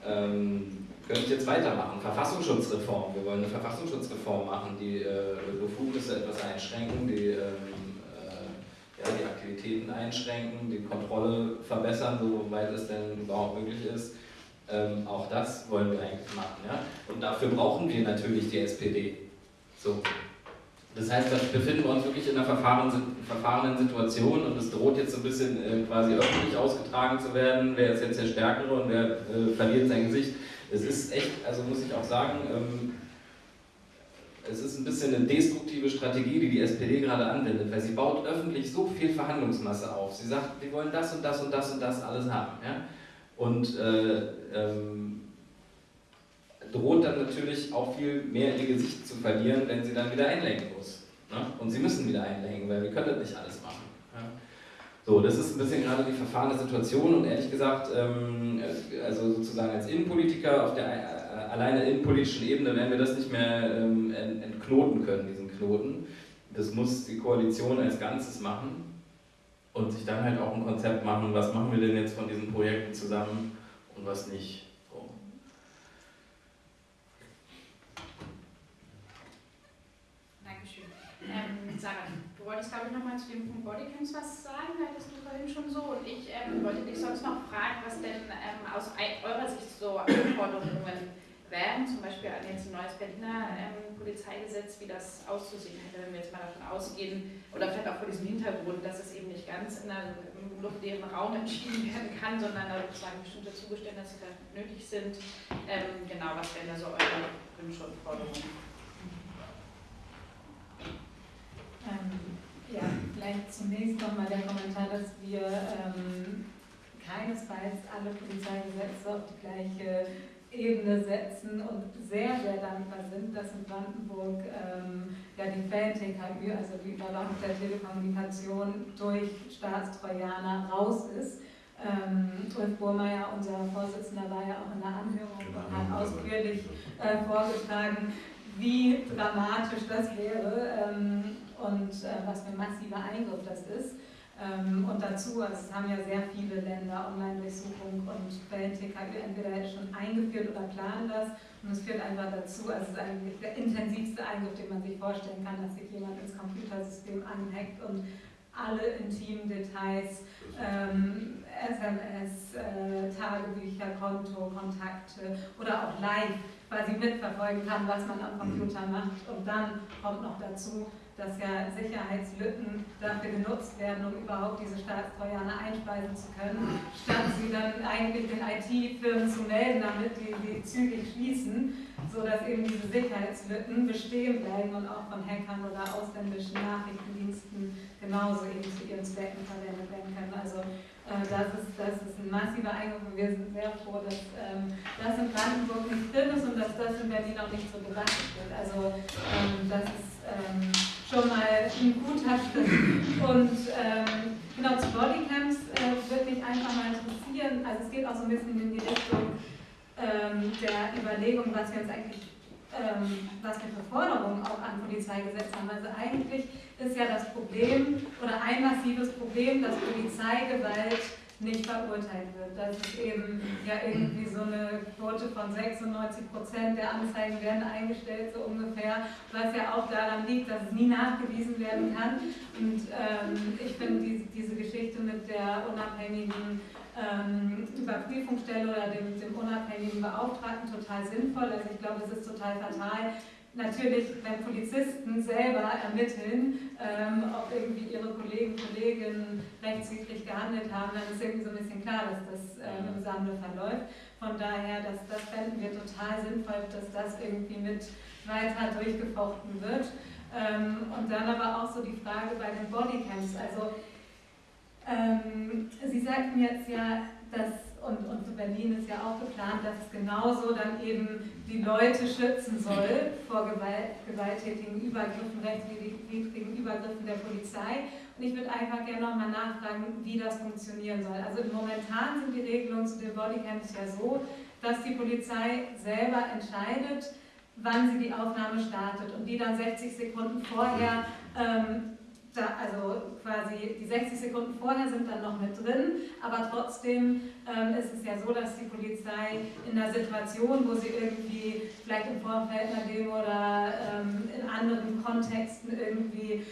Ähm, könnte ich jetzt weitermachen. Verfassungsschutzreform. Wir wollen eine Verfassungsschutzreform machen, die äh, Befugnisse etwas einschränken, die ähm, ja, die Aktivitäten einschränken, die Kontrolle verbessern, soweit es denn überhaupt möglich ist. Ähm, auch das wollen wir eigentlich machen. Ja? Und dafür brauchen wir natürlich die SPD. So. Das heißt, wir befinden wir uns wirklich in einer verfahrenen Situation und es droht jetzt so ein bisschen äh, quasi öffentlich ausgetragen zu werden, wer ist jetzt der Stärkere und wer äh, verliert sein Gesicht. Es ist echt, also muss ich auch sagen, ähm, es ist ein bisschen eine destruktive Strategie, die die SPD gerade anwendet, weil sie baut öffentlich so viel Verhandlungsmasse auf. Sie sagt, wir wollen das und das und das und das alles haben. Ja? Und äh, ähm, droht dann natürlich auch viel mehr ihr Gesicht zu verlieren, wenn sie dann wieder einlenken muss. Ne? Und sie müssen wieder einlenken, weil wir können das nicht alles machen. Ja? So, das ist ein bisschen gerade die verfahrene Situation und ehrlich gesagt, ähm, also sozusagen als Innenpolitiker auf der alleine in politischen Ebene werden wir das nicht mehr ähm, entknoten können, diesen Knoten. Das muss die Koalition als Ganzes machen und sich dann halt auch ein Konzept machen, was machen wir denn jetzt von diesen Projekten zusammen und was nicht. Dankeschön. Ähm, Sarah, du wolltest glaube ich nochmal zu dem Punkt Bodycams was sagen, hattest du vorhin schon so und ich ähm, wollte dich sonst noch fragen, was denn ähm, aus eurer Sicht so Anforderungen wären, zum Beispiel jetzt ein neues Berliner ähm, Polizeigesetz, wie das auszusehen hätte, wenn wir jetzt mal davon ausgehen, oder vielleicht auch vor diesem Hintergrund, dass es eben nicht ganz in einem luftleeren Raum entschieden werden kann, sondern da sozusagen bestimmte Zugeständnisse nötig sind. Ähm, genau, was wären da so eure Wünsche und Forderungen? Ähm, ja, vielleicht zunächst nochmal der Kommentar, dass wir ähm, keinesfalls alle Polizeigesetze auf die gleiche Ebene setzen und sehr, sehr dankbar sind, dass in Brandenburg ähm, ja die Fan-TKÜ, also die Überwachung der Telekommunikation durch Staatstrojaner raus ist. Ähm, Ulf Burmeier, unser Vorsitzender, war ja auch in der Anhörung und hat ausführlich äh, vorgetragen, wie dramatisch das wäre ähm, und äh, was für ein massiver Eingriff das ist. Ähm, und dazu, also es haben ja sehr viele Länder Online-Durchsuchung und Quellen-TKÜ entweder jetzt schon eingeführt oder planen das. Und es führt einfach dazu, also es ist eigentlich der intensivste Eingriff, den man sich vorstellen kann, dass sich jemand ins Computersystem anhackt und alle intimen Details, ähm, SMS, äh, Tagebücher, Konto, Kontakte oder auch live quasi mitverfolgen kann, was man am Computer macht. Und dann kommt noch dazu, dass ja Sicherheitslücken dafür genutzt werden, um überhaupt diese Staatstrojaner einspeisen zu können, statt sie dann eigentlich den IT-Firmen zu melden, damit die, die zügig schließen. sodass eben diese Sicherheitslücken bestehen bleiben und auch von Hackern oder ausländischen Nachrichtendiensten genauso eben zu ihren Zwecken verwendet werden können. Also das, ist, das ist ein massiver Eingriff und wir sind sehr froh, dass ähm, das in Brandenburg nicht drin ist und dass das in Berlin auch nicht so betrachtet wird. Also ähm, das ist ähm, schon mal ein guter Schritt. Und ähm, genau zu Bodycams äh, würde mich einfach mal interessieren, also es geht auch so ein bisschen in die Richtung, ähm, der Überlegung, was wir uns eigentlich, ähm, was wir für Forderungen auch an Polizeigesetz haben. Also eigentlich ist ja das Problem oder ein massives Problem, dass Polizeigewalt nicht verurteilt wird. Das ist eben ja irgendwie so eine Quote von 96 Prozent der Anzeigen werden eingestellt, so ungefähr, was ja auch daran liegt, dass es nie nachgewiesen werden kann. Und ähm, ich finde die, diese Geschichte mit der unabhängigen ähm, Überprüfungsstelle oder dem, dem unabhängigen Beauftragten total sinnvoll. Also ich glaube, es ist total fatal, natürlich, wenn Polizisten selber ermitteln, ähm, ob irgendwie ihre Kollegen, Kolleginnen rechtswidrig gehandelt haben, dann ist irgendwie so ein bisschen klar, dass das ähm, im Sande verläuft. Von daher, das, das fänden wir total sinnvoll, dass das irgendwie mit weiter durchgefochten wird. Ähm, und dann aber auch so die Frage bei den Bodycams. Also, ähm, Sie sagten jetzt ja, dass und, und Berlin ist ja auch geplant, dass es genauso dann eben die Leute schützen soll vor Gewalt, gewalttätigen Übergriffen, rechtswidrigen Übergriffen der Polizei. Und ich würde einfach gerne nochmal nachfragen, wie das funktionieren soll. Also momentan sind die Regelungen zu den Bodycams ja so, dass die Polizei selber entscheidet, wann sie die Aufnahme startet und die dann 60 Sekunden vorher ähm, da, also quasi die 60 Sekunden vorher sind dann noch mit drin, aber trotzdem ähm, ist es ja so, dass die Polizei in einer Situation, wo sie irgendwie vielleicht im Vorfeld einer Demo oder ähm, in anderen Kontexten irgendwie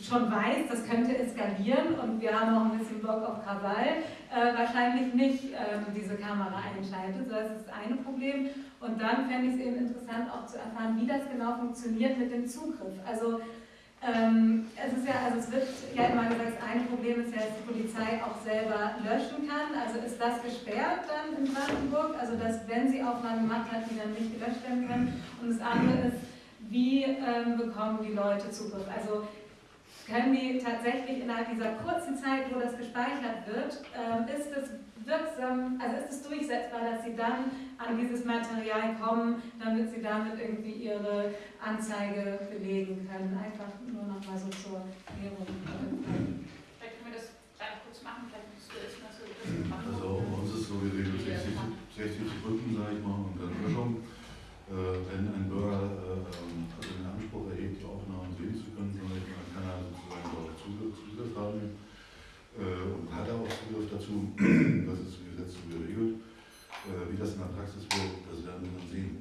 schon weiß, das könnte eskalieren und wir haben noch ein bisschen Bock auf Krawall, äh, wahrscheinlich nicht ähm, diese Kamera einschaltet. So, das ist das eine Problem. Und dann fände ich es eben interessant auch zu erfahren, wie das genau funktioniert mit dem Zugriff. Also ähm, es ist ja, also es wird ja immer gesagt, ein Problem ist ja, dass die Polizei auch selber löschen kann. Also ist das gesperrt dann in Brandenburg? Also dass, wenn sie Aufnahmen gemacht hat, die dann nicht gelöscht werden können. Und das andere ist, wie ähm, bekommen die Leute Zugriff? Also können die tatsächlich innerhalb dieser kurzen Zeit, wo das gespeichert wird, äh, ist es wirksam, also ist es durchsetzbar, dass sie dann an dieses Material kommen, damit sie damit irgendwie ihre Anzeige belegen können. Einfach nur noch mal so zur Erklärung. Vielleicht können wir das gleich kurz machen, vielleicht musst du das mal so machen. Also uns ist so geregelt 60, 60 Sekunden, sage ich mal, und dann Löschung. Äh, wenn ein Bürger äh, also den Anspruch erhebt, die Aufnahmen sehen zu können, dann kann er sozusagen darauf Zugriff, Zugriff haben äh, und hat auch Zugriff dazu. Das ist im Gesetz so geregelt. Äh, wie das in der Praxis wird, das werden wir dann sehen,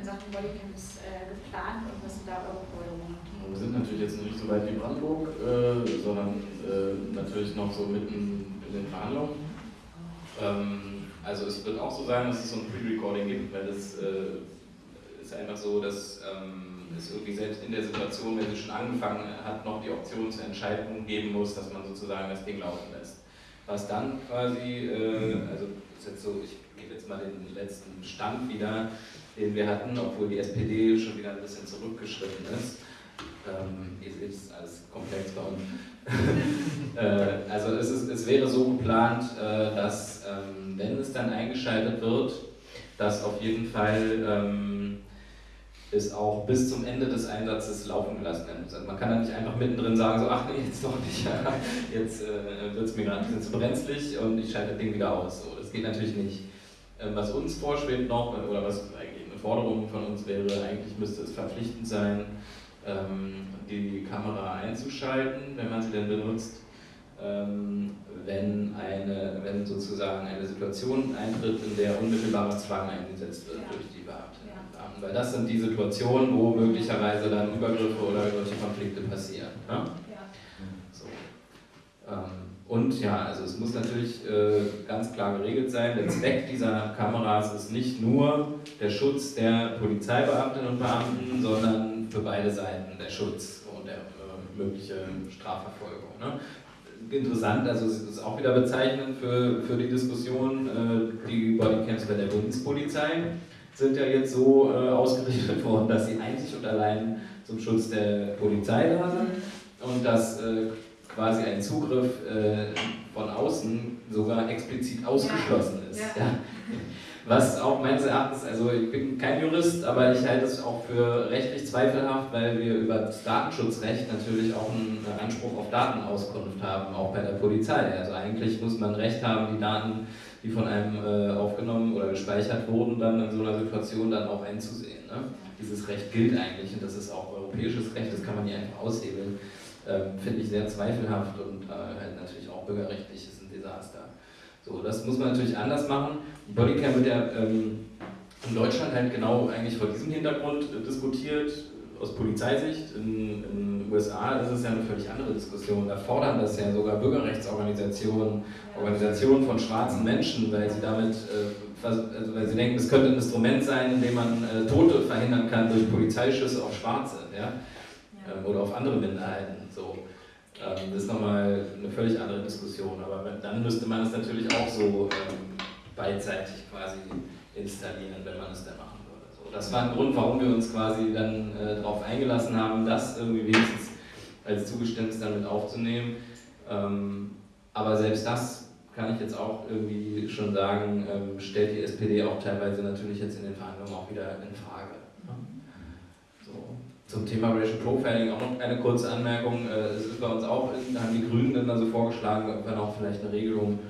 in Sachen Bodycams äh, geplant und was sind da eure Forderungen? Wir sind natürlich jetzt nicht so weit wie Brandenburg, äh, sondern äh, natürlich noch so mitten in den Verhandlungen. Ähm, also es wird auch so sein, dass es so ein Pre-Recording gibt, weil es äh, ist einfach so, dass ähm, es irgendwie selbst in der Situation, wenn sie schon angefangen hat, noch die Option zur Entscheidung geben muss, dass man sozusagen das Ding laufen lässt was dann quasi, äh, also ist jetzt so, ich gebe jetzt mal den letzten Stand wieder, den wir hatten, obwohl die SPD schon wieder ein bisschen zurückgeschritten ist. Ähm, ihr seht, es alles komplex bei uns. äh, also es, ist, es wäre so geplant, äh, dass ähm, wenn es dann eingeschaltet wird, dass auf jeden Fall ähm, ist auch bis zum Ende des Einsatzes laufen gelassen werden muss. Also man kann da nicht einfach mittendrin sagen, so, ach nee, jetzt doch nicht, jetzt äh, wird es mir gerade zu brenzlig und ich schalte das Ding wieder aus. So, das geht natürlich nicht. Ähm, was uns vorschwebt noch, oder was eigentlich Forderung von uns wäre, eigentlich müsste es verpflichtend sein, ähm, die Kamera einzuschalten, wenn man sie denn benutzt, ähm, wenn, eine, wenn sozusagen eine Situation eintritt, in der unmittelbarer Zwang eingesetzt wird Ja. durch die Beamtinnen Ja. Beamten. Weil das sind die Situationen, wo möglicherweise dann Übergriffe oder solche Konflikte passieren. Ne? Ja. So. Ähm, und ja, also es muss natürlich äh, ganz klar geregelt sein, der Zweck dieser Kameras ist nicht nur der Schutz der Polizeibeamtinnen und Beamten, sondern für beide Seiten der Schutz und der äh, mögliche Strafverfolgung. Ne? Interessant, also es ist auch wieder bezeichnend für, für die Diskussion, äh, die Bodycams bei der Bundespolizei sind ja jetzt so äh, ausgerichtet worden, dass sie einzig und allein zum Schutz der Polizei da sind und dass äh, quasi ein Zugriff äh, von außen sogar explizit ausgeschlossen ist. Ja. Was auch meines Erachtens, also ich bin kein Jurist, aber ich halte es auch für rechtlich zweifelhaft, weil wir über das Datenschutzrecht natürlich auch einen Anspruch auf Datenauskunft haben, auch bei der Polizei. Also eigentlich muss man Recht haben, die Daten, die von einem äh, aufgenommen oder gespeichert wurden, dann in so einer Situation dann auch einzusehen. Ne? Dieses Recht gilt eigentlich und das ist auch europäisches Recht, das kann man nicht einfach aushebeln. Ähm, Finde ich sehr zweifelhaft und äh, halt natürlich auch bürgerrechtlich ist ein Desaster. So, das muss man natürlich anders machen. Die Bodycam wird ja ähm, in Deutschland halt genau eigentlich vor diesem Hintergrund äh, diskutiert, aus Polizeisicht. In den USA ist es ja eine völlig andere Diskussion. Da fordern das ja sogar Bürgerrechtsorganisationen, Organisationen von schwarzen Menschen, weil sie damit, äh, also weil sie denken, es könnte ein Instrument sein, in dem man äh, Tote verhindern kann durch Polizeischüsse auf Schwarze ja? Ähm, oder auf andere Minderheiten. So. Ähm, das ist nochmal eine völlig andere Diskussion, aber dann müsste man es natürlich auch so ähm, beidseitig quasi installieren, wenn man es dann machen würde. So, das war ein Grund, warum wir uns quasi dann äh, darauf eingelassen haben, das irgendwie wenigstens als Zugeständnis dann mit aufzunehmen. Ähm, aber selbst das kann ich jetzt auch irgendwie schon sagen, ähm, stellt die SPD auch teilweise natürlich jetzt in den Verhandlungen auch wieder in Frage. Zum Thema Racial Profiling auch noch eine kurze Anmerkung. Äh, Es ist bei uns auch, da haben die Grünen dann so vorgeschlagen, ob wir noch vielleicht eine Regelung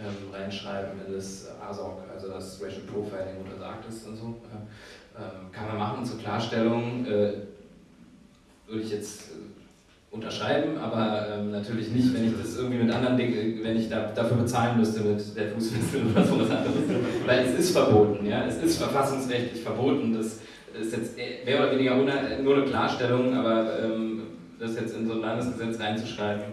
ähm, reinschreiben in das ASOC, also das Racial Profiling untersagt ist und so. Äh, ähm, Kann man machen zur Klarstellung. äh, Würde ich jetzt äh, unterschreiben, aber ähm, natürlich nicht, wenn ich das irgendwie mit anderen Dingen, wenn ich da, dafür bezahlen müsste mit der Fußfessel oder sowas anderes. Weil es ist verboten, ja, es ist verfassungsrechtlich verboten. Das ist jetzt mehr oder weniger una- nur eine Klarstellung, aber ähm, das jetzt in so ein Landesgesetz reinzuschreiben,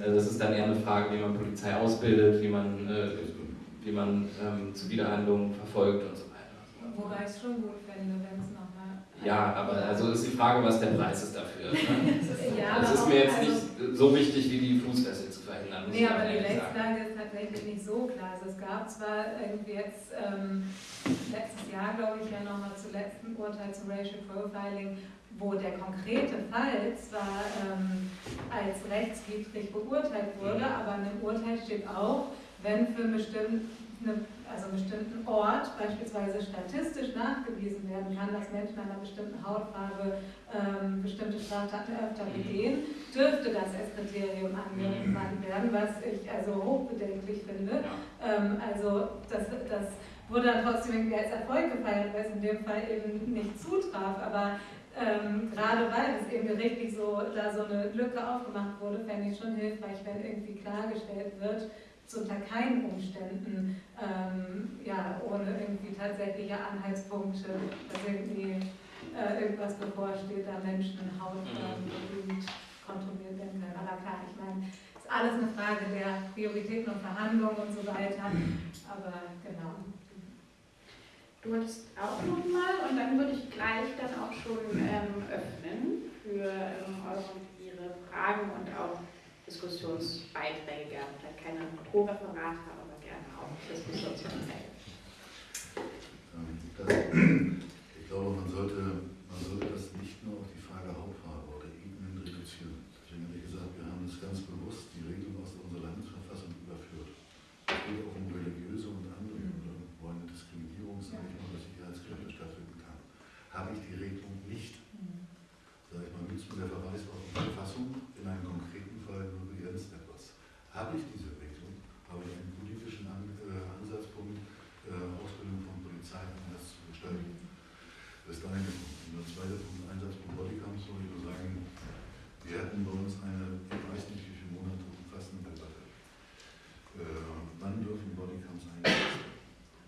äh, das ist dann eher eine Frage, wie man Polizei ausbildet, wie man, äh, wie man ähm, Zuwiderhandlungen verfolgt und so weiter. Wobei ich es schon gut fände, wenn es nochmal. Ja, aber also ist die Frage, was der Preis ist dafür. Ne? Ja, Es aber ist mir jetzt also- nicht so wichtig, wie die Fußfessel muss Nee, ich aber die. Rechtslage ist tatsächlich nicht so klar. Also es gab zwar irgendwie jetzt ähm, letztes Jahr, glaube ich, ja nochmal zum letzten Urteil zu Racial Profiling, wo der konkrete Fall zwar ähm, als rechtswidrig beurteilt wurde, Mhm. aber in dem Urteil steht auch, wenn für einen bestimmten, also einen bestimmten Ort beispielsweise statistisch nachgewiesen werden kann, dass Menschen einer bestimmten Hautfarbe ähm, bestimmte Straftaten öfter begehen, dürfte das als Kriterium angewandt werden, was ich also hochbedenklich finde. Ähm, also das, das wurde dann trotzdem irgendwie als Erfolg gefeiert, weil es in dem Fall eben nicht zutraf. Aber ähm, gerade weil es eben gerichtlich so, da so eine Lücke aufgemacht wurde, fände ich schon hilfreich, wenn irgendwie klargestellt wird, zu unter keinen Umständen, ähm, ja, ohne irgendwie tatsächliche Anhaltspunkte, dass irgendwie äh, irgendwas bevorsteht, da Menschen Hautfarben genügend kontrolliert werden können. Aber klar, ich meine, es ist alles eine Frage der Prioritäten und Verhandlungen und so weiter. Aber genau. Du hattest auch nochmal und dann würde ich gleich dann auch schon ähm, öffnen für ähm, eure und ihre Fragen und auch Diskussionsbeiträge gerne. Vielleicht keine Pro-Referate, aber gerne auch Diskussionsbeiträge. Ich glaube, man sollte, man sollte das nicht nur auf die Frage Hautfarbe oder Ebenen reduzieren. Deswegen habe ich gesagt, wir haben uns ganz bewusst die Regeln aus unserer Landesverfassung überführt. Es geht auch um religiöse und andere, oder wo eine Diskriminierung, sage ich mal, oder Sicherheitsgründe stattfinden kann. Habe ich die Regelung habe ich diese Regelung, habe ich einen politischen An äh, Ansatzpunkt, äh, Ausbildung von Polizei anders zu gestalten. Das ist der eine Punkt. Und der zweite Punkt, Einsatz von Bodycams, soll ich nur sagen, wir hatten bei uns eine, ich weiß nicht wie viele Monate umfassende Debatte. Äh, wann dürfen Bodycams eingesetzt werden?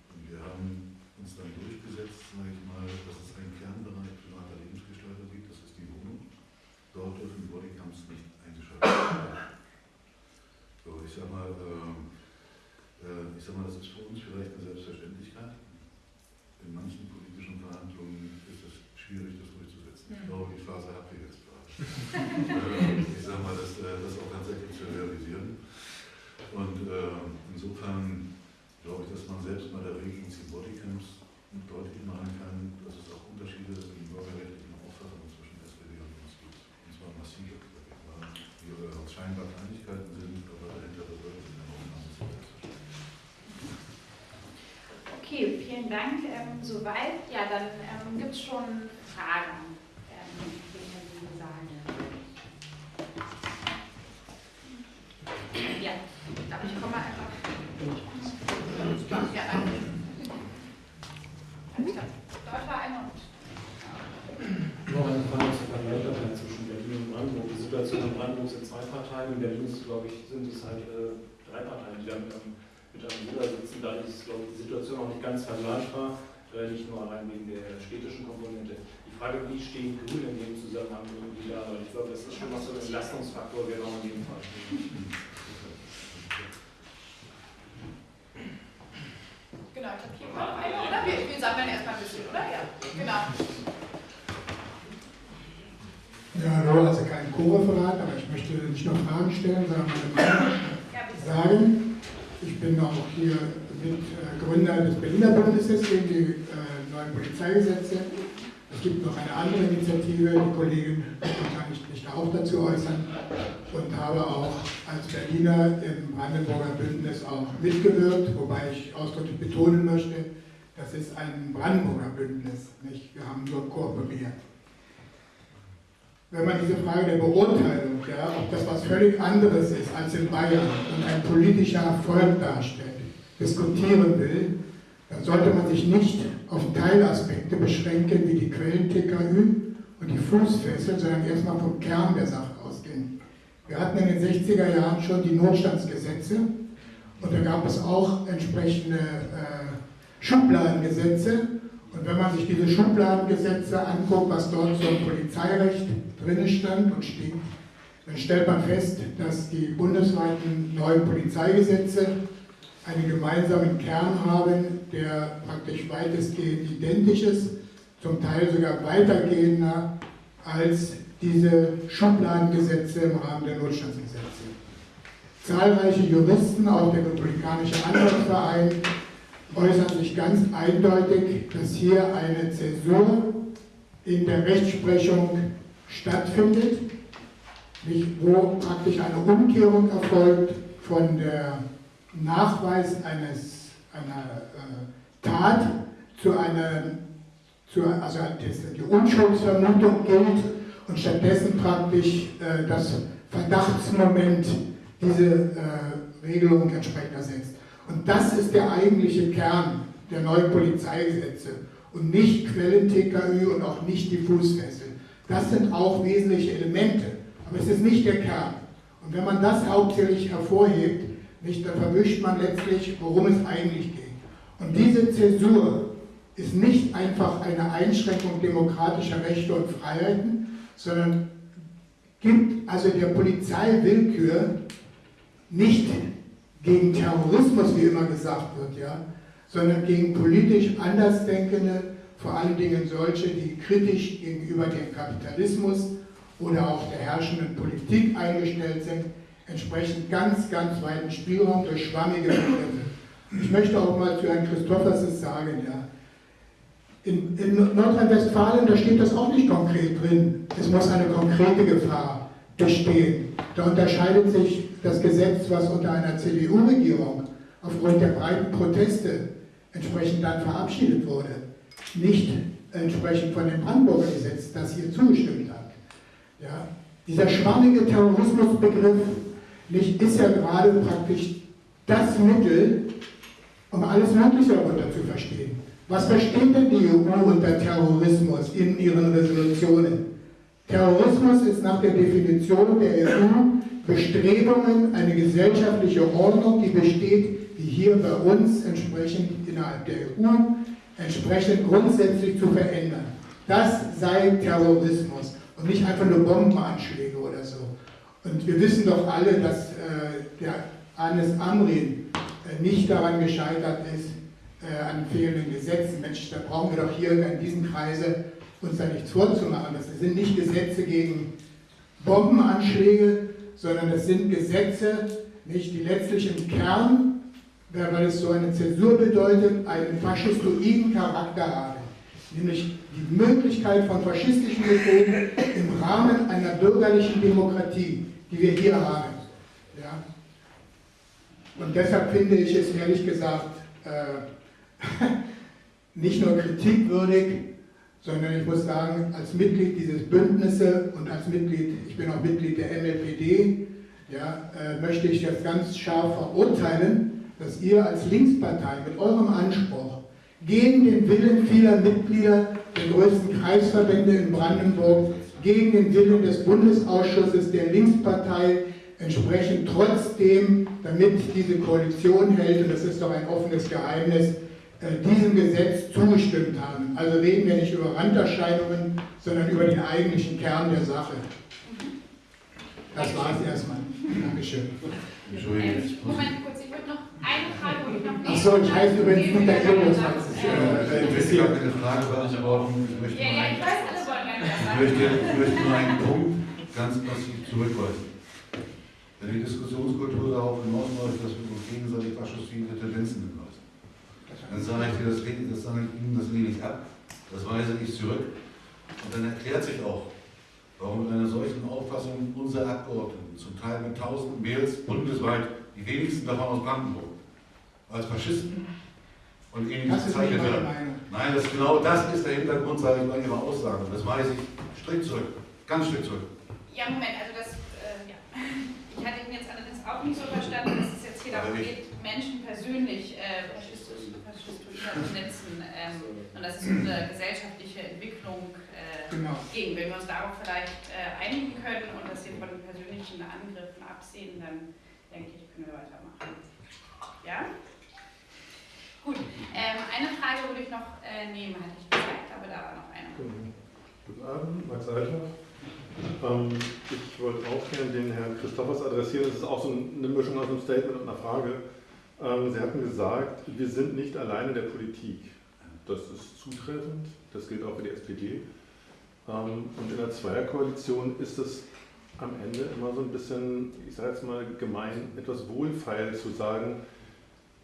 Und wir haben uns dann durchgesetzt, sage ich mal, dass es einen Kernbereich privater Lebensgestalter gibt, das ist die Wohnung. Dort dürfen Bodycams nicht eingeschaltet werden. So, ich sag mal, äh, äh, ich sag mal, das ist für uns vielleicht eine Selbstverständlichkeit. In manchen politischen Verhandlungen ist es schwierig, das durchzusetzen. Ich glaube, die Phase habt ihr jetzt gerade. ich sag mal, das, äh, das auch tatsächlich zu realisieren. Und äh, insofern glaube ich, dass man selbst bei der Regelung zu Bodycams deutlich machen kann, dass es auch Unterschiede im bürgerrechtlichen Auffassung zwischen SPD und uns gibt. Und zwar massive, die äh, scheinbar Kleinigkeiten sind, aber dahinter verbirgt sich eine enorme Okay, vielen Dank. Ähm, soweit. Ja, dann ähm, gibt es schon Fragen. Ähm. Ja, aber ich komme einfach. Ja, danke. Klar. Dort war einer und. Noch eine Frage zur Vergleichbarkeit zwischen Berlin und Brandenburg. Die Situation in Brandenburg sind zwei Parteien, in Berlin ist, glaube ich, sind es halt äh, drei Parteien, die dann ähm, mit einem Bruder sitzen. Da ist, glaube ich, die Situation auch nicht ganz vergleichbar, äh, nicht nur allein wegen der städtischen Komponente. Die Frage, wie stehen Grüne in dem Zusammenhang irgendwie da? Weil ich glaube, das ist schon mal so ein Entlastungsfaktor, der noch in jedem Fall steht. Genau, ich glaube, hier noch einer, oder? Wir, wir sammeln erstmal ein bisschen, oder? Ja, genau. Ja, hallo, also kein Co-Referat, aber ich möchte nicht nur Fragen stellen, sondern meine Meinung sagen. Ich bin auch hier Mitgründer des Berliner Bündnisses gegen die äh, neuen Polizeigesetze. Es gibt noch eine andere Initiative, die Kollegin kann ich mich auch dazu äußern und habe auch als Berliner im Brandenburger Bündnis auch mitgewirkt, wobei ich ausdrücklich betonen möchte, das ist ein Brandenburger Bündnis, nicht? wir haben nur kooperiert wenn man diese Frage der Beurteilung, ja, ob das was völlig anderes ist als in Bayern und ein politischer Erfolg darstellt, diskutieren will, dann sollte man sich nicht auf Teilaspekte beschränken wie die Quellen-TKÜ und die Fußfessel, sondern erstmal vom Kern der Sache ausgehen. Wir hatten in den 60er Jahren schon die Notstandsgesetze und da gab es auch entsprechende äh, Schubladengesetze. Und wenn man sich diese Schubladengesetze anguckt, was dort zum Polizeirecht drin stand und steht, dann stellt man fest, dass die bundesweiten neuen Polizeigesetze einen gemeinsamen Kern haben, der praktisch weitestgehend identisch ist, zum Teil sogar weitergehender als diese Schubladengesetze im Rahmen der Notstandsgesetze. Zahlreiche Juristen, auch der Republikanische Anwaltsverein, äußern sich ganz eindeutig, dass hier eine Zäsur in der Rechtsprechung stattfindet, wo praktisch eine Umkehrung erfolgt von der Nachweis eines, einer äh, Tat zu einer, zu, also die Unschuldsvermutung gilt und stattdessen praktisch äh, das Verdachtsmoment diese äh, Regelung entsprechend ersetzt. Und das ist der eigentliche Kern der neuen Polizeigesetze und nicht Quellen-TKÜ und auch nicht die Fußfessel. Das sind auch wesentliche Elemente, aber es ist nicht der Kern. Und wenn man das hauptsächlich hervorhebt, nicht, dann verwischt man letztlich, worum es eigentlich geht. Und diese Zäsur ist nicht einfach eine Einschränkung demokratischer Rechte und Freiheiten, sondern gibt also der Polizei Willkür nicht gegen Terrorismus, wie immer gesagt wird, ja, sondern gegen politisch Andersdenkende, vor allen Dingen solche, die kritisch gegenüber dem Kapitalismus oder auch der herrschenden Politik eingestellt sind, entsprechend ganz, ganz weiten Spielraum durch schwammige Begriffe. Ich möchte auch mal zu Herrn Christofferses sagen, ja, in, in Nordrhein-Westfalen, da steht das auch nicht konkret drin. Es muss eine konkrete Gefahr bestehen. Da unterscheidet sich das Gesetz, was unter einer CDU-Regierung aufgrund der breiten Proteste entsprechend dann verabschiedet wurde, nicht entsprechend von dem Brandenburger Gesetz, das hier zugestimmt hat. Ja? Dieser schwammige Terrorismusbegriff, nicht, ist ja gerade praktisch das Mittel, um alles Mögliche darunter zu verstehen. Was versteht denn die EU unter Terrorismus in ihren Resolutionen? Terrorismus ist nach der Definition der EU Bestrebungen, eine gesellschaftliche Ordnung, die besteht, wie hier bei uns entsprechend innerhalb der EU, entsprechend grundsätzlich zu verändern. Das sei Terrorismus und nicht einfach nur Bombenanschläge oder so. Und wir wissen doch alle, dass äh, der Anis Amrin äh, nicht daran gescheitert ist, äh, an fehlenden Gesetzen. Mensch, da brauchen wir doch hier in diesem Kreise uns da nichts vorzumachen. Das sind nicht Gesetze gegen Bombenanschläge, sondern das sind Gesetze, nicht, die letztlich im Kern, weil es so eine Zäsur bedeutet, einen faschistoiden Charakter haben. Nämlich die Möglichkeit von faschistischen Methoden im Rahmen einer bürgerlichen Demokratie, die wir hier haben. Ja? Und deshalb finde ich es ehrlich gesagt äh, nicht nur kritikwürdig, sondern ich muss sagen, als Mitglied dieses Bündnisses und als Mitglied, ich bin auch Mitglied der MLPD, ja, äh, möchte ich das ganz scharf verurteilen, dass ihr als Linkspartei mit eurem Anspruch gegen den Willen vieler Mitglieder der größten Kreisverbände in Brandenburg, gegen den Willen des Bundesausschusses der Linkspartei entsprechend trotzdem, damit diese Koalition hält, und das ist doch ein offenes Geheimnis, diesem Gesetz zugestimmt haben. Also reden wir nicht über Randerscheinungen, sondern über den eigentlichen Kern der Sache. Das war es erstmal. Dankeschön. Ähm, Moment kurz, ich würde noch eine Frage, wo ich noch nicht. Achso, ich heiße übrigens nicht der Äh, Ich möchte gar keine Frage beantworten. Ich möchte Ja, nur ja, einen- ich weiß, alle wollen gerne was möchte, ich möchte nur einen Punkt ganz massiv zurückweisen. Wenn die Diskussionskultur darauf hinausläuft, dass wir uns gegenseitig faschistoide Tendenzen beweisen, dann sage ich dir, das, lehne- das sage ich Ihnen, das lehne ich ab, das weise ich zurück. Und dann erklärt sich auch, warum mit einer solchen Auffassung unsere Abgeordneten, zum Teil mit tausenden Mails bundesweit, die wenigsten davon aus Brandenburg, als Faschisten und ähnliches bezeichnet meine werden. Nein, das, genau das ist der Hintergrund, sage ich mal, Ihrer Aussagen. Das weise ich strikt zurück. Ganz strikt zurück. Ja, Moment, also das, äh, ja. Ich hatte ihn jetzt allerdings auch nicht so verstanden, dass es jetzt hier darum geht, Menschen persönlich äh, Tendenzen ähm, und das ist unsere gesellschaftliche Entwicklung äh, Genau. gegen. Wenn wir uns darauf vielleicht äh, einigen können und dass wir von persönlichen Angriffen absehen, dann denke ich, können wir weitermachen. Ja? Gut, ähm, eine Frage würde ich noch äh, nehmen, hatte ich gesagt, aber da war noch eine. Guten Abend, Max Althoff. Ähm, ich wollte auch gerne den Herrn Christophers adressieren. Das ist auch so eine Mischung aus einem Statement und einer Frage. Ähm, Sie hatten gesagt, wir sind nicht alleine der Politik. Das ist zutreffend, das gilt auch für die SPD. Ähm, und in der Zweierkoalition ist es am Ende immer so ein bisschen, ich sage jetzt mal gemein, etwas wohlfeil zu sagen,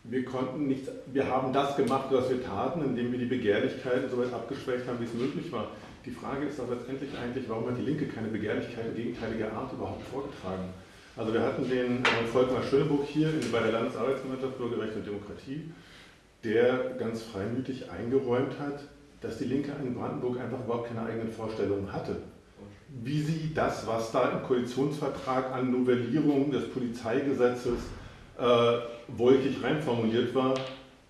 wir konnten nicht, wir haben das gemacht, was wir taten, indem wir die Begehrlichkeiten so weit abgeschwächt haben, wie es möglich war. Die Frage ist aber letztendlich eigentlich, warum hat die Linke keine Begehrlichkeit gegenteiliger Art überhaupt vorgetragen? Also wir hatten den äh, Volkmar Schöneburg hier bei der Landesarbeitsgemeinschaft Bürgerrecht und Demokratie, der ganz freimütig eingeräumt hat, dass die Linke in Brandenburg einfach überhaupt keine eigenen Vorstellungen hatte. Wie sie das, was da im Koalitionsvertrag an Novellierung des Polizeigesetzes äh, wolkig reinformuliert war,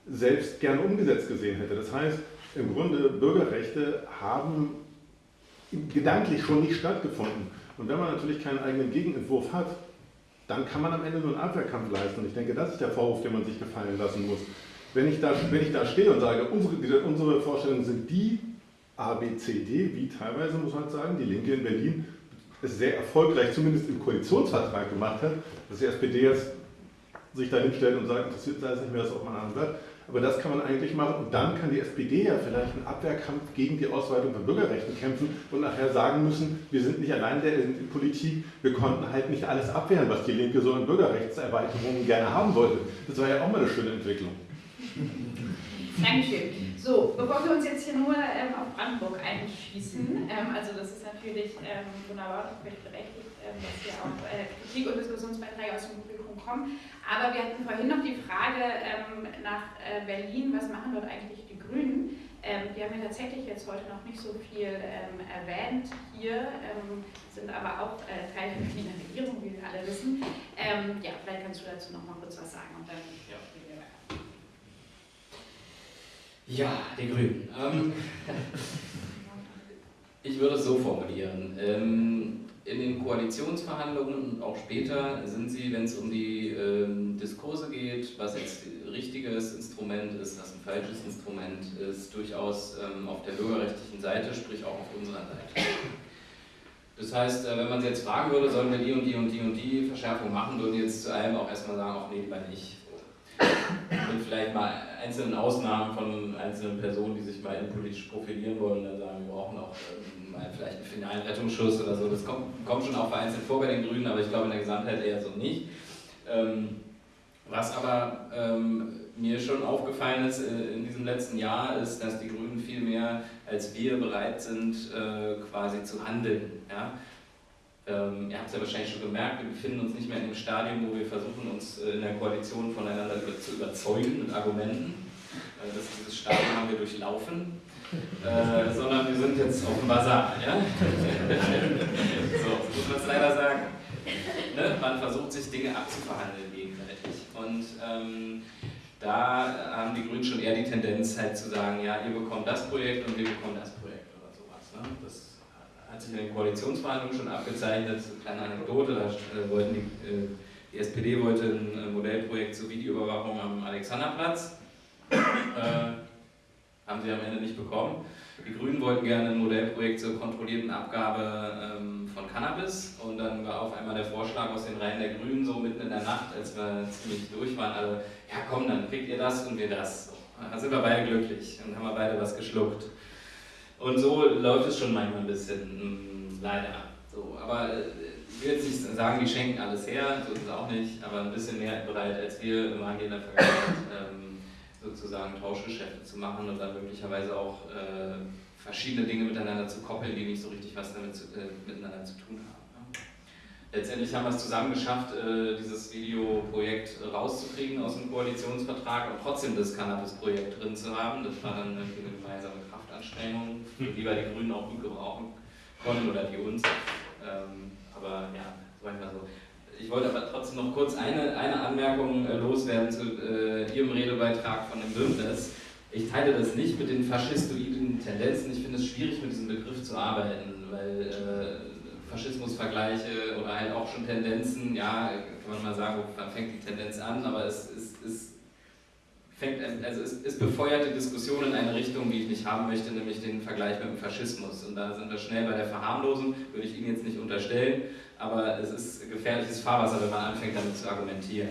selbst gern umgesetzt gesehen hätte. Das heißt, im Grunde Bürgerrechte haben gedanklich schon nicht stattgefunden. Und wenn man natürlich keinen eigenen Gegenentwurf hat, dann kann man am Ende nur einen Abwehrkampf leisten. Und ich denke, das ist der Vorwurf, den man sich gefallen lassen muss. Wenn ich da, wenn ich da stehe und sage, unsere, unsere Vorstellungen sind die A, B, C, D, wie teilweise muss man sagen, die Linke in Berlin es sehr erfolgreich, zumindest im Koalitionsvertrag gemacht hat, dass die SPD jetzt sich da hinstellt und sagt, interessiert sei es nicht mehr, das auf man anhört. Aber das kann man eigentlich machen und dann kann die SPD ja vielleicht einen Abwehrkampf gegen die Ausweitung von Bürgerrechten kämpfen und nachher sagen müssen, wir sind nicht allein der in Politik, wir konnten halt nicht alles abwehren, was die Linke so in Bürgerrechtserweiterungen gerne haben wollte. Das war ja auch mal eine schöne Entwicklung. Dankeschön. So, bevor wir uns jetzt hier nur ähm, auf Brandenburg einschießen, ähm, also das ist natürlich ähm, wunderbar und völlig berechtigt, ähm, dass hier auch äh, Kritik und Diskussionsbeiträge aus dem kommen. Aber wir hatten vorhin noch die Frage ähm, nach äh, Berlin, was machen dort eigentlich die Grünen? Ähm, wir haben ja tatsächlich jetzt heute noch nicht so viel ähm, erwähnt hier, ähm, sind aber auch äh, Teil der Berliner Regierung, wie wir alle wissen. Ähm, ja, vielleicht kannst du dazu noch mal kurz was sagen und dann Ja. Ja, die Grünen. Ähm, ich würde es so formulieren. In den Koalitionsverhandlungen und auch später sind sie, wenn es um die ähm, Diskurse geht, was jetzt richtiges Instrument ist, was ein falsches Instrument ist, durchaus ähm, auf der bürgerrechtlichen Seite, sprich auch auf unserer Seite. Das heißt, äh, wenn man sie jetzt fragen würde, sollen wir die und die und die und die Verschärfung machen, würden die jetzt zu einem auch erstmal sagen, ach nee, lieber nicht. Mit vielleicht mal einzelnen Ausnahmen von einzelnen Personen, die sich mal politisch profilieren wollen, dann sagen, wir brauchen auch ähm, mal vielleicht einen finalen Rettungsschuss oder so. Das kommt, kommt schon auch vereinzelt vor bei den Grünen, aber ich glaube in der Gesamtheit eher so nicht. Ähm, was aber ähm, mir schon aufgefallen ist äh, in diesem letzten Jahr, ist, dass die Grünen viel mehr als wir bereit sind, äh, quasi zu handeln. Ja? Ähm, ihr habt es ja wahrscheinlich schon gemerkt, wir befinden uns nicht mehr in dem Stadium, wo wir versuchen, uns äh, in der Koalition voneinander zu überzeugen mit Argumenten. Äh, das, dieses Stadium haben wir durchlaufen. Äh, sondern wir sind jetzt auf dem Bazar. Ja? so, muss man es leider sagen. Ne? Man versucht sich Dinge abzuverhandeln gegenseitig. Und ähm, da haben die Grünen schon eher die Tendenz halt zu sagen, ja, ihr bekommt das Projekt und wir bekommen das Projekt oder sowas. Ne? Das hat sich in den Koalitionsverhandlungen schon abgezeichnet. Kleine Anekdote, da äh, wollten die, äh, die SPD wollte ein äh, Modellprojekt zur Videoüberwachung am Alexanderplatz. Äh, haben sie am Ende nicht bekommen. Die Grünen wollten gerne ein Modellprojekt zur kontrollierten Abgabe ähm, von Cannabis und dann war auf einmal der Vorschlag aus den Reihen der Grünen so mitten in der Nacht, als wir ziemlich durch waren, alle, ja komm, dann kriegt ihr das und wir das. So, da sind wir beide glücklich und haben wir beide was geschluckt. Und so läuft es schon manchmal ein bisschen, mh, leider. So, aber äh, ich will jetzt nicht sagen, die schenken alles her, so ist es auch nicht, aber ein bisschen mehr bereit als wir waren hier in der Vergangenheit. Ähm, sozusagen Tauschgeschäfte zu machen und dann möglicherweise auch äh, verschiedene Dinge miteinander zu koppeln, die nicht so richtig was damit zu, äh, miteinander zu tun haben. Ne? Letztendlich haben wir es zusammen geschafft, äh, dieses Videoprojekt rauszukriegen aus dem Koalitionsvertrag und trotzdem das Cannabis-Projekt drin zu haben. Das war dann eine gemeinsame Kraftanstrengung, die wir die Grünen auch gut gebrauchen konnten oder die uns. Ähm, aber ja, manchmal so. Ich wollte aber trotzdem noch kurz eine, eine Anmerkung äh, loswerden zu äh, Ihrem Redebeitrag von dem Bündnis. Ich teile das nicht mit den faschistoiden Tendenzen. Ich finde es schwierig, mit diesem Begriff zu arbeiten, weil äh, Faschismusvergleiche oder halt auch schon Tendenzen, ja, kann man mal sagen, wann fängt die Tendenz an, aber es, es, es fängt, also es, es befeuert die Diskussion in eine Richtung, die ich nicht haben möchte, nämlich den Vergleich mit dem Faschismus. Und da sind wir schnell bei der Verharmlosung, würde ich Ihnen jetzt nicht unterstellen aber es ist gefährliches Fahrwasser, wenn man anfängt damit zu argumentieren.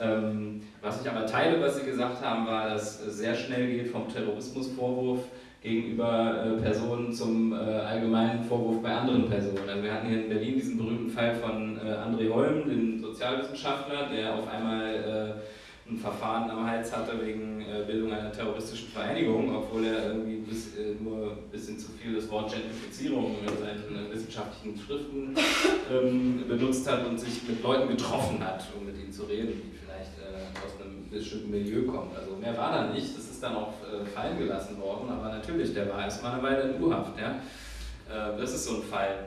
Ähm, was ich aber teile, was Sie gesagt haben, war, dass es sehr schnell geht vom Terrorismusvorwurf gegenüber äh, Personen zum äh, allgemeinen Vorwurf bei anderen Personen. Also wir hatten hier in Berlin diesen berühmten Fall von äh, André Holm, dem Sozialwissenschaftler, der auf einmal äh, ein Verfahren am Hals hatte wegen äh, Bildung einer terroristischen Vereinigung, obwohl er irgendwie bis, äh, nur ein bisschen zu viel das Wort Gentrifizierung in seinen wissenschaftlichen Schriften ähm, benutzt hat und sich mit Leuten getroffen hat, um mit ihnen zu reden, die vielleicht aus einem bestimmten Milieu kommen. Also mehr war da nicht, das ist dann auch fallen gelassen worden, aber natürlich, der war erstmal eine Weile in U-Haft. Ja? das ist so ein Fall.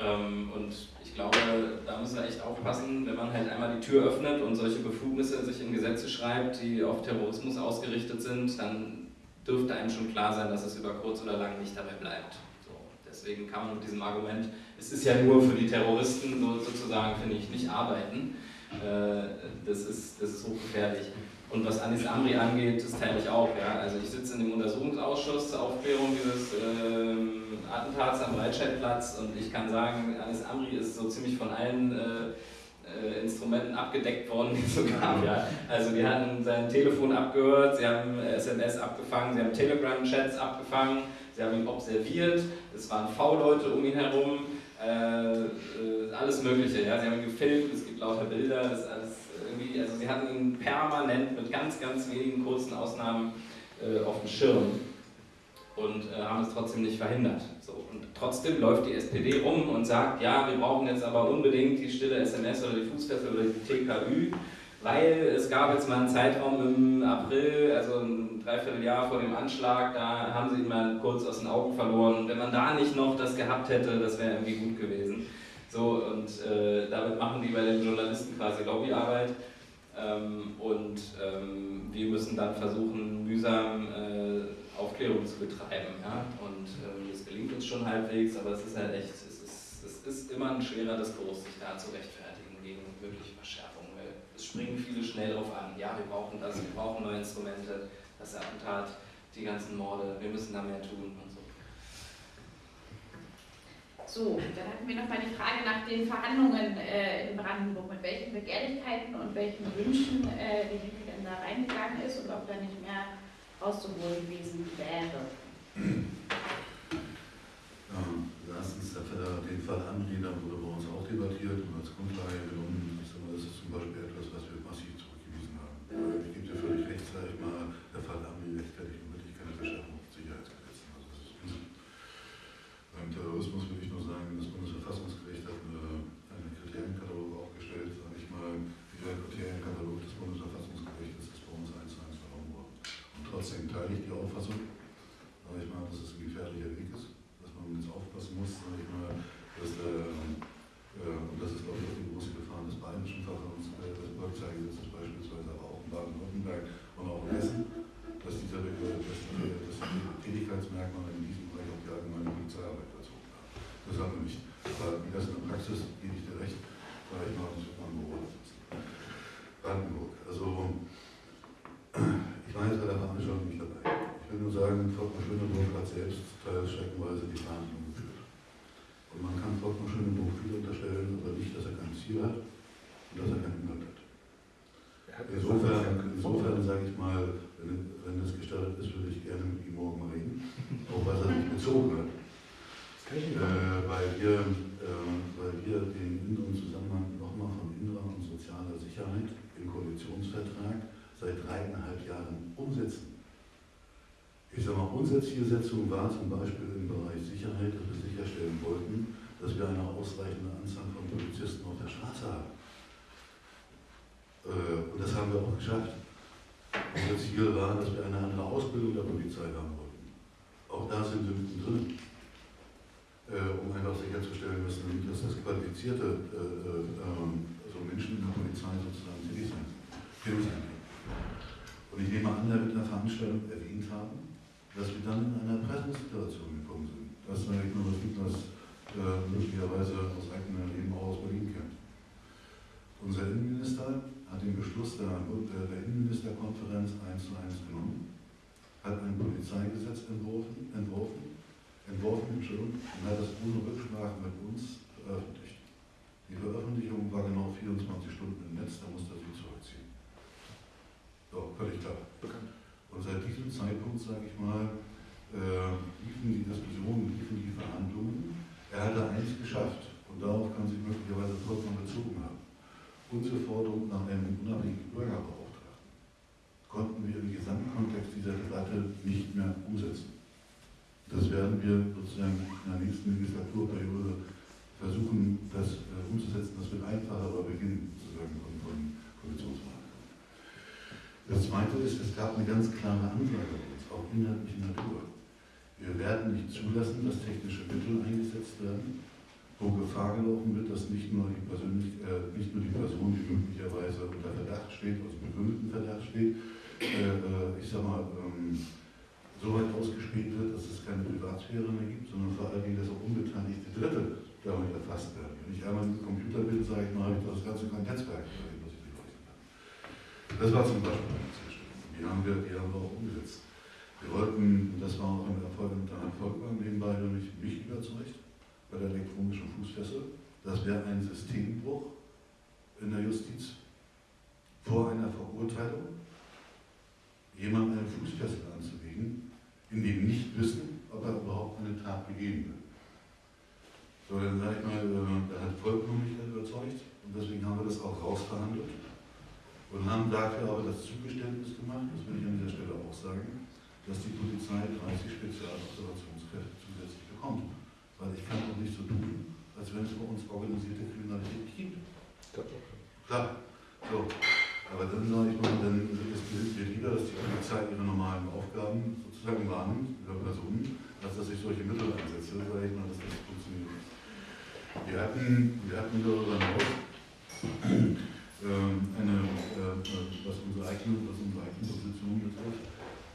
Ähm, und glaube, da müssen wir echt aufpassen, wenn man halt einmal die Tür öffnet und solche Befugnisse sich in Gesetze schreibt, die auf Terrorismus ausgerichtet sind, dann dürfte einem schon klar sein, dass es über kurz oder lang nicht dabei bleibt. So, deswegen kann man mit diesem Argument, es ist ja nur für die Terroristen so, sozusagen, finde ich, nicht arbeiten. Äh, das, ist, das ist hochgefährlich. Und was Anis Amri angeht, das teile ich auch. Ja. Also ich sitze in dem Untersuchungsausschuss zur Aufklärung dieses äh, Attentats am Breitscheidplatz und ich kann sagen, Anis Amri ist so ziemlich von allen äh, äh, Instrumenten abgedeckt worden, die es so gab. Ja. Also die hatten sein Telefon abgehört, sie haben SMS abgefangen, sie haben Telegram-Chats abgefangen, sie haben ihn observiert, es waren V-Leute um ihn herum, äh, äh, alles Mögliche. Ja. Sie haben ihn gefilmt, es gibt lauter Bilder, das ist alles irgendwie, also sie hatten ihn permanent mit ganz, ganz wenigen kurzen Ausnahmen äh, auf dem Schirm und äh, haben es trotzdem nicht verhindert. So, und trotzdem läuft die SPD rum und sagt, ja, wir brauchen jetzt aber unbedingt die stille SMS oder die Fußfessel oder die TKÜ, weil es gab jetzt mal einen Zeitraum im April, also ein Dreivierteljahr vor dem Anschlag, da haben sie ihn mal kurz aus den Augen verloren. Wenn man da nicht noch das gehabt hätte, das wäre irgendwie gut gewesen. So, und äh, damit machen die bei den Journalisten quasi Lobbyarbeit. Ähm, und ähm, wir müssen dann versuchen, mühsam äh, Aufklärung zu betreiben. Ja? Und ähm, das gelingt uns schon halbwegs, aber es ist halt echt, es ist, es ist immer ein schwerer Diskurs, sich da zu rechtfertigen gegen wirkliche Verschärfungen. Es springen viele schnell drauf an. Ja, wir brauchen das, wir brauchen neue Instrumente, das Attentat, die ganzen Morde, wir müssen da mehr tun und so. So, dann hatten wir noch mal die Frage nach den Verhandlungen äh, in Brandenburg, mit welchen Begehrlichkeiten und welchen Wünschen äh, die Linke denn da reingegangen ist und ob da nicht mehr rauszuholen gewesen wäre. Ja, erstens, den Fall Anreder wurde bei uns auch debattiert und als Grundlage genommen. Ich sage das ist zum Beispiel etwas, was wir massiv zurückgewiesen haben. Ich gebe dir völlig recht, sage ich mal, der Fall Amri rechtfertigt wirklich keine Verschärfung von Sicherheitsgesetzen. Also das ist. Beim Terrorismus will ich nur sagen, das Bundesverfassungsgericht hat eine, einen Kriterienkatalog aufgestellt, sage ich mal, dieser Kriterienkatalog des Bundesverfassungsgerichts ist bei uns eins zu eins verloren worden. Und trotzdem teile ich die Auffassung, sage ich mal, dass es ein gefährlicher Weg ist, dass man jetzt aufpassen muss, sage ich mal, dass der, äh, und das ist glaube ich auch die große Gefahr des bayerischen Verfahrens, äh, des Polizeigesetzes beispielsweise, aber auch in Baden-Württemberg und auch in Hessen, dass, diese, dass, die, dass die Tätigkeitsmerkmale in diesem Bereich auch die allgemeine Polizeiarbeit bezogen haben. Das haben wir nicht. Aber wie das in der Praxis, gebe ich dir recht, sage ich mal, das wird man beobachtet. Brandenburg. Also, ich war jetzt bei der Veranstaltung nicht dabei. Ich will nur sagen, Volkmar Schöneburg hat selbst teils streckenweise die Verhandlungen geführt. Und man kann Volkmar Schöneburg viel unterstellen, aber nicht, dass er kein Ziel hat und dass er keinen Inhalt hat. Insofern, insofern sage ich mal, wenn, wenn es gestattet ist, würde ich gerne mit ihm morgen reden, auch was er sich bezogen hat. Äh, weil, wir, äh, weil wir den inneren Zusammenhang nochmal von innerer und sozialer Sicherheit im Koalitionsvertrag seit dreieinhalb Jahren umsetzen. Ich sage mal, unsere Zielsetzung war zum Beispiel im Bereich Sicherheit, dass wir sicherstellen wollten, dass wir eine ausreichende Anzahl von Polizisten auf der Straße haben. Äh, und das haben wir auch geschafft. Unser Ziel war, dass wir eine andere Ausbildung der Polizei haben wollten. Auch da sind wir mittendrin. Äh, um einfach sicherzustellen, dass, das qualifizierte äh, ähm, also Menschen in der Polizei sozusagen tätig können. Und ich nehme an, er wird in der Veranstaltung erwähnt haben, dass wir dann in einer Pressensituation gekommen sind. Das ist eigentlich nur gibt, was äh, möglicherweise aus eigenem Leben auch aus Berlin kennt. Unser Innenminister hat den Beschluss der, der Innenministerkonferenz eins zu eins genommen, hat ein Polizeigesetz entworfen, entworfen, entworfen Entschuldigung, und hat es ohne Rücksprache mit uns veröffentlicht. Die Veröffentlichung war genau 24 Stunden im Netz, da musste er sie zurückziehen. So, völlig klar. Bekannt. Und seit diesem Zeitpunkt, sage ich mal, äh, liefen die Diskussionen, liefen die Verhandlungen. Er hatte eins geschafft und darauf kann sich möglicherweise vollkommen bezogen haben. Unsere Forderung nach einem unabhängigen Bürgerbeauftragten konnten wir im Gesamtkontext dieser Debatte nicht mehr umsetzen. Das werden wir sozusagen in der nächsten Legislaturperiode versuchen, das äh, umzusetzen. Das wird einfacher, aber beginnen sozusagen von, von Koalitionsverhandlungen. Das Zweite ist, es gab eine ganz klare Ansage uns, auch inhaltlicher Natur. Wir werden nicht zulassen, dass technische Mittel eingesetzt werden, wo Gefahr gelaufen wird, dass nicht nur die, Persönlich äh, nicht nur die Person, die möglicherweise unter Verdacht steht, also begründeten Verdacht steht, äh, äh ich sag mal, ähm, so weit ausgespielt wird, dass es keine Privatsphäre mehr gibt, sondern vor allen Dingen, dass auch unbeteiligte Dritte damit erfasst werden. Wenn ich einmal im Computer bin, sage ich mal, habe ich das ganze Netzwerk, was ich beleuchten kann. Das war zum Beispiel eine Zielstellung. Die haben wir, die haben wir auch umgesetzt. Wir wollten, und das war auch ein Erfolg mit einem Erfolg nebenbei nämlich mich überzeugt, bei der elektronischen Fußfessel, das wäre ein Systembruch in der Justiz vor einer Verurteilung, jemand eine Fußfessel anzulegen, in dem nicht wissen, ob er überhaupt eine Tat begehen will. So, dann sage ich mal, äh, da hat vollkommen mich überzeugt und deswegen haben wir das auch rausverhandelt und haben dafür aber das Zugeständnis gemacht, das will ich an dieser Stelle auch sagen, dass die Polizei 30 Spezialobservationskräfte zusätzlich bekommt. Weil ich kann auch nicht so tun, als wenn es bei uns organisierte Kriminalität gibt. Klar. So. Aber dann sage ich mal, dann ist mir lieber, dass die Polizei ihre normalen Aufgaben sozusagen wahrnimmt, über Personen, als dass ich solche Mittel einsetze, sage ich mal, dass das funktioniert. Wir hatten, wir hatten darüber hinaus eine, äh, was unsere eigene, was unsere eigene Position betrifft,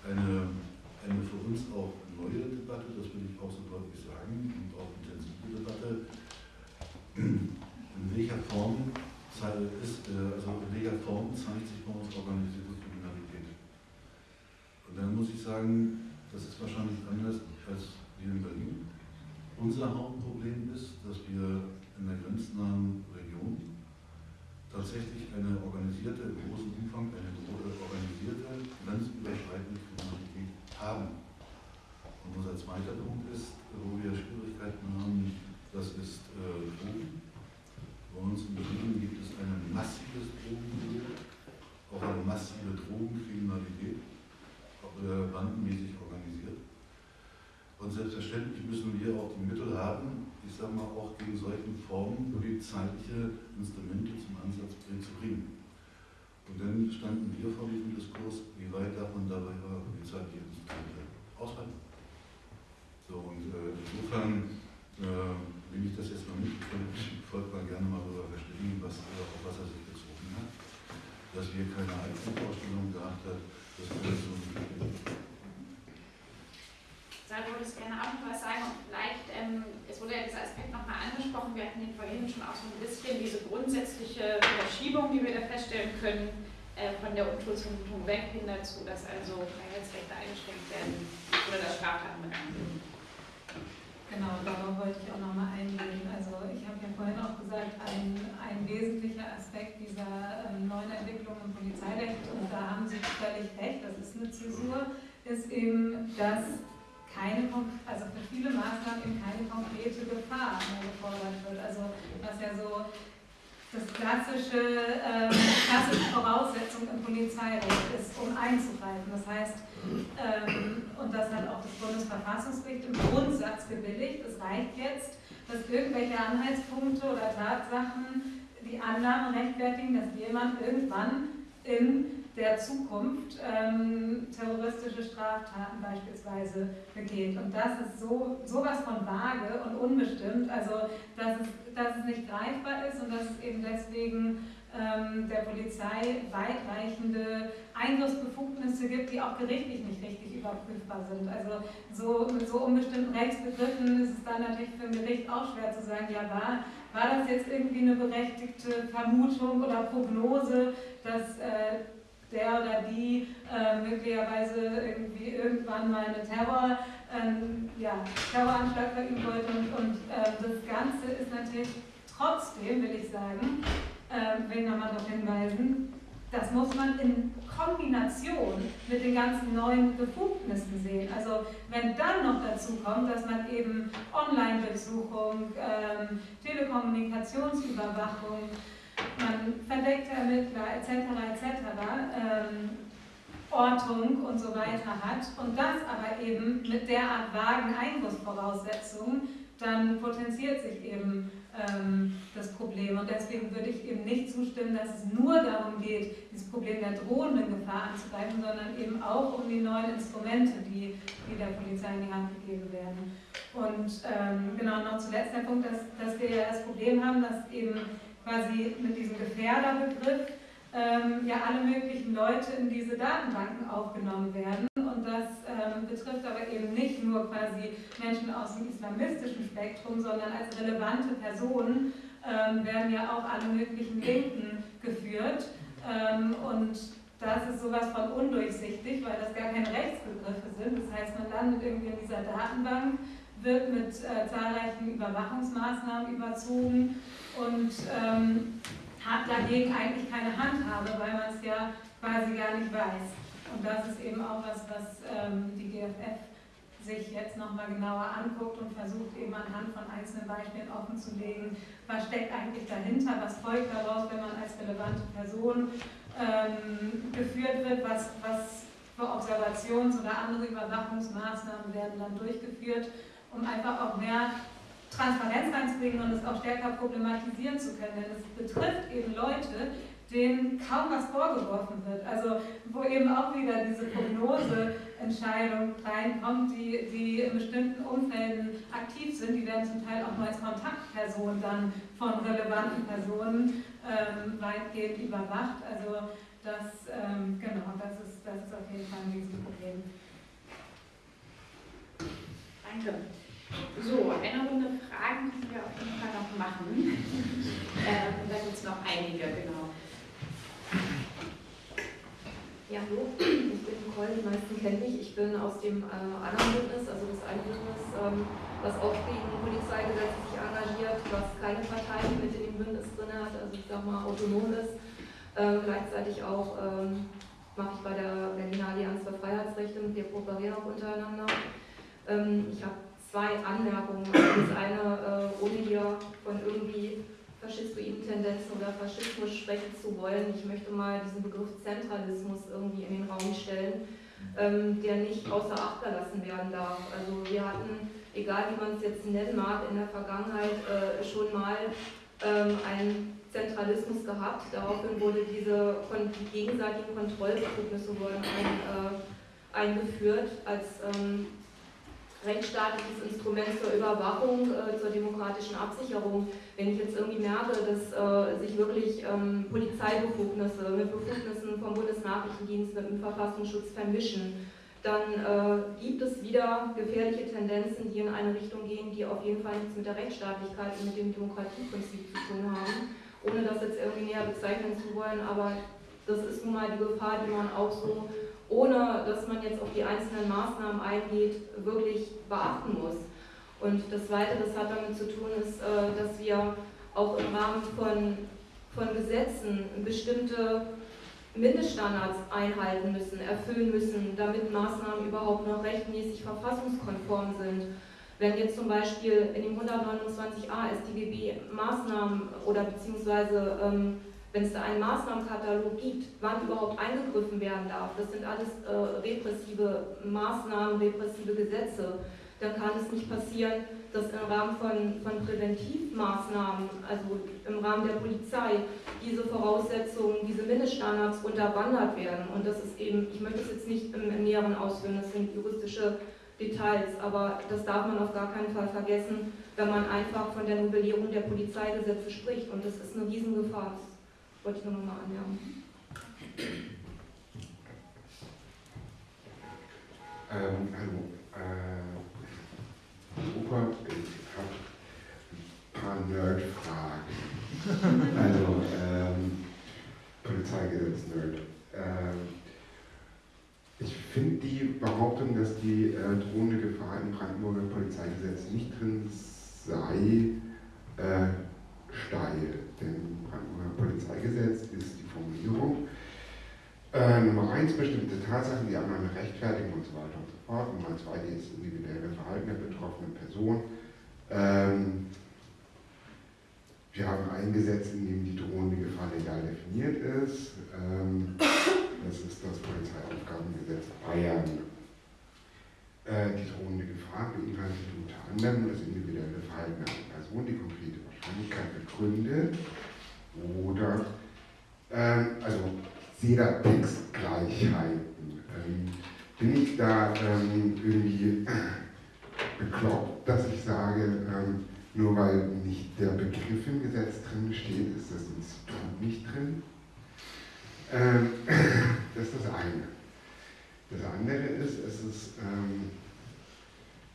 eine, eine für uns auch neue Debatte, das will ich auch so deutlich sagen, und auch intensive Debatte, in welcher Form ist, äh, also in welcher Form zeigt sich bei uns organisierte Kriminalität. Und dann muss ich sagen, das ist wahrscheinlich anders als hier in Berlin. Unser Hauptproblem ist, dass wir in der grenznahen tatsächlich eine organisierte, im großen Umfang, eine organisierte, grenzüberschreitende Kriminalität haben. Und unser zweiter Punkt ist, wo wir Schwierigkeiten haben, das ist äh, Drogen. Bei uns in Berlin gibt es ein massives Drogenmilieu, auch eine massive Drogenkriminalität, äh, bandenmäßig organisiert. Und selbstverständlich müssen wir auch die Mittel haben, ich sage mal auch gegen solchen Formen polizeiliche Instrumente zum Ansatz zu bringen. Und dann standen wir vor diesem Diskurs, wie weit darf man dabei polizeiliche Instrumente aushalten. So, und äh, insofern äh, will ich das jetzt nicht, ich folgt mal gerne mal darüber verständigen, was, auf was er sich bezogen hat, dass wir keine Einzelvorstellung gehabt haben, dass wir das so Da würde ich gerne auch noch was sagen und vielleicht, ähm, es wurde ja dieser Aspekt nochmal angesprochen, wir hatten ihn vorhin schon auch so ein bisschen, diese grundsätzliche Verschiebung, die wir da feststellen können, äh, von der Unschuldsvermutung weg hin dazu, dass also Freiheitsrechte eingeschränkt werden oder das Straftaten begangen werden. Genau, darauf wollte ich auch nochmal eingehen. Also ich habe ja vorhin auch gesagt, ein, ein wesentlicher Aspekt dieser ähm, neuen Entwicklung im Polizeirecht, und da haben Sie völlig recht, das ist eine Zäsur, ist eben, dass keine, also für viele Maßnahmen eben keine konkrete Gefahr mehr gefordert wird. Also was ja so das klassische, ähm, klassische Voraussetzung im Polizeirecht ist, um einzugreifen. Das heißt, ähm, und das hat auch das Bundesverfassungsgericht im Grundsatz gebilligt, es reicht jetzt, dass irgendwelche Anhaltspunkte oder Tatsachen die Annahme rechtfertigen, dass jemand irgendwann in der Zukunft ähm, Straftaten beispielsweise begeht. Und das ist so sowas von vage und unbestimmt, also dass es, dass es nicht greifbar ist und dass es eben deswegen ähm, der Polizei weitreichende Eingriffsbefugnisse gibt, die auch gerichtlich nicht richtig überprüfbar sind. Also so, mit so unbestimmten Rechtsbegriffen ist es dann natürlich für ein Gericht auch schwer zu sagen, ja war, war das jetzt irgendwie eine berechtigte Vermutung oder Prognose, dass äh, der oder die äh, möglicherweise irgendwie irgendwann mal eine Terror, ähm, ja, Terroranschlag verüben wollte. Und, und äh, das Ganze ist natürlich trotzdem, will ich sagen, äh, will nochmal darauf hinweisen, das muss man in Kombination mit den ganzen neuen Befugnissen sehen. Also wenn dann noch dazu kommt, dass man eben Online-Durchsuchung, ähm, Telekommunikationsüberwachung, man verdeckte Ermittler etc. etc. Ähm, Ortung und so weiter hat und das aber eben mit derart vagen Eingriffsvoraussetzungen, dann potenziert sich eben ähm, das Problem. Und deswegen würde ich eben nicht zustimmen, dass es nur darum geht, dieses Problem der drohenden Gefahr anzugreifen, sondern eben auch um die neuen Instrumente, die, die der Polizei in die Hand gegeben werden. Und ähm, genau noch zuletzt der Punkt, dass, dass wir ja das Problem haben, dass eben quasi mit diesem Gefährderbegriff ähm, ja alle möglichen Leute in diese Datenbanken aufgenommen werden. Und das ähm, betrifft aber eben nicht nur quasi Menschen aus dem islamistischen Spektrum, sondern als relevante Personen ähm, werden ja auch alle möglichen Linken geführt. Ähm, und das ist sowas von undurchsichtig, weil das gar keine Rechtsbegriffe sind. Das heißt, man landet irgendwie in dieser Datenbank, wird mit äh, zahlreichen Überwachungsmaßnahmen überzogen und ähm, hat dagegen eigentlich keine Handhabe, weil man es ja quasi gar nicht weiß. Und das ist eben auch was, was ähm, die GFF sich jetzt nochmal genauer anguckt und versucht eben anhand von einzelnen Beispielen offenzulegen, was steckt eigentlich dahinter, was folgt daraus, wenn man als relevante Person ähm, geführt wird, was, was für Observations- oder andere Überwachungsmaßnahmen werden dann durchgeführt, um einfach auch mehr Transparenz reinzubringen und es auch stärker problematisieren zu können. Denn es betrifft eben Leute, denen kaum was vorgeworfen wird. Also wo eben auch wieder diese Prognoseentscheidung reinkommt, die, die in bestimmten Umfelden aktiv sind, die werden zum Teil auch nur als Kontaktperson dann von relevanten Personen ähm, weitgehend überwacht. Also das, ähm, genau, das ist, das ist auf jeden Fall ein Riesenproblem. Danke. So, eine Runde Fragen können wir auf jeden Fall noch machen. ähm, da gibt es noch einige, genau. Ja, hallo, ich bin Nicole, die meisten kennen mich. Ich bin aus dem äh, anderen Bündnis, also das eine Bündnis, ähm, was auch gegen Polizeigesetze sich engagiert, was keine Partei mit in dem Bündnis drin hat, also ich sag mal autonom ist. Ähm, gleichzeitig auch ähm, mache ich bei der Berliner Allianz für Freiheitsrechte, mit der kooperieren auch untereinander. Ähm, ich habe zwei Anmerkungen. Das eine, äh, ohne hier von irgendwie faschistoiden Tendenzen oder Faschismus sprechen zu wollen. Ich möchte mal diesen Begriff Zentralismus irgendwie in den Raum stellen, ähm, der nicht außer Acht gelassen werden darf. Also wir hatten, egal wie man es jetzt nennen mag, in der Vergangenheit äh, schon mal ähm, einen Zentralismus gehabt. Daraufhin wurde diese die gegenseitigen Kontrollbefugnisse wurden äh, eingeführt als ähm, rechtsstaatliches Instrument zur Überwachung, äh, zur demokratischen Absicherung. Wenn ich jetzt irgendwie merke, dass äh, sich wirklich ähm, Polizeibefugnisse mit Befugnissen vom Bundesnachrichtendienst mit dem Verfassungsschutz vermischen, dann äh, gibt es wieder gefährliche Tendenzen, die in eine Richtung gehen, die auf jeden Fall nichts mit der Rechtsstaatlichkeit und mit dem Demokratieprinzip zu tun haben. Ohne das jetzt irgendwie näher bezeichnen zu wollen, aber das ist nun mal die Gefahr, die man auch so ohne dass man jetzt auf die einzelnen Maßnahmen eingeht, wirklich beachten muss. Und das Zweite, das hat damit zu tun, ist, äh, dass wir auch im Rahmen von, von Gesetzen bestimmte Mindeststandards einhalten müssen, erfüllen müssen, damit Maßnahmen überhaupt noch rechtmäßig verfassungskonform sind. Wenn jetzt zum Beispiel in dem 129a StGB Maßnahmen oder beziehungsweise ähm, wenn es da einen Maßnahmenkatalog gibt, wann überhaupt eingegriffen werden darf, das sind alles äh, repressive Maßnahmen, repressive Gesetze, dann kann es nicht passieren, dass im Rahmen von, von Präventivmaßnahmen, also im Rahmen der Polizei, diese Voraussetzungen, diese Mindeststandards unterwandert werden. Und das ist eben, ich möchte es jetzt nicht im, im Näheren ausführen, das sind juristische Details, aber das darf man auf gar keinen Fall vergessen, wenn man einfach von der Novellierung der Polizeigesetze spricht. Und das ist eine Riesengefahr. Wollte ich nur noch mal anmerken. Ähm, hallo. Äh, Opa, ich habe ein paar Nerd-Fragen. also, ähm, Polizeigesetz-Nerd. Ähm, ich finde die Behauptung, dass die äh, drohende Gefahr im Brandenburger Polizeigesetz nicht drin sei, äh, steil. Denn im Brandenburger Polizeigesetz ist die Formulierung äh, Nummer eins bestimmte Tatsachen, die anderen rechtfertigen und so weiter und so fort. Nummer zwei das individuelle Verhalten der betroffenen Person. Ähm, wir haben ein Gesetz, in dem die drohende Gefahr legal definiert ist. Ähm, das ist das Polizeiaufgabengesetz Bayern. Äh, die drohende Gefahr beinhaltet unter anderem das individuelle Verhalten einer Person, die konkrete Wahrscheinlichkeit begründet oder, ähm, also da Textgleichheiten. Ähm, bin ich da ähm, irgendwie bekloppt, dass ich sage, ähm, nur weil nicht der Begriff im Gesetz drin steht, ist das Institut nicht drin? Ähm, das ist das eine. Das andere ist, es ist ähm,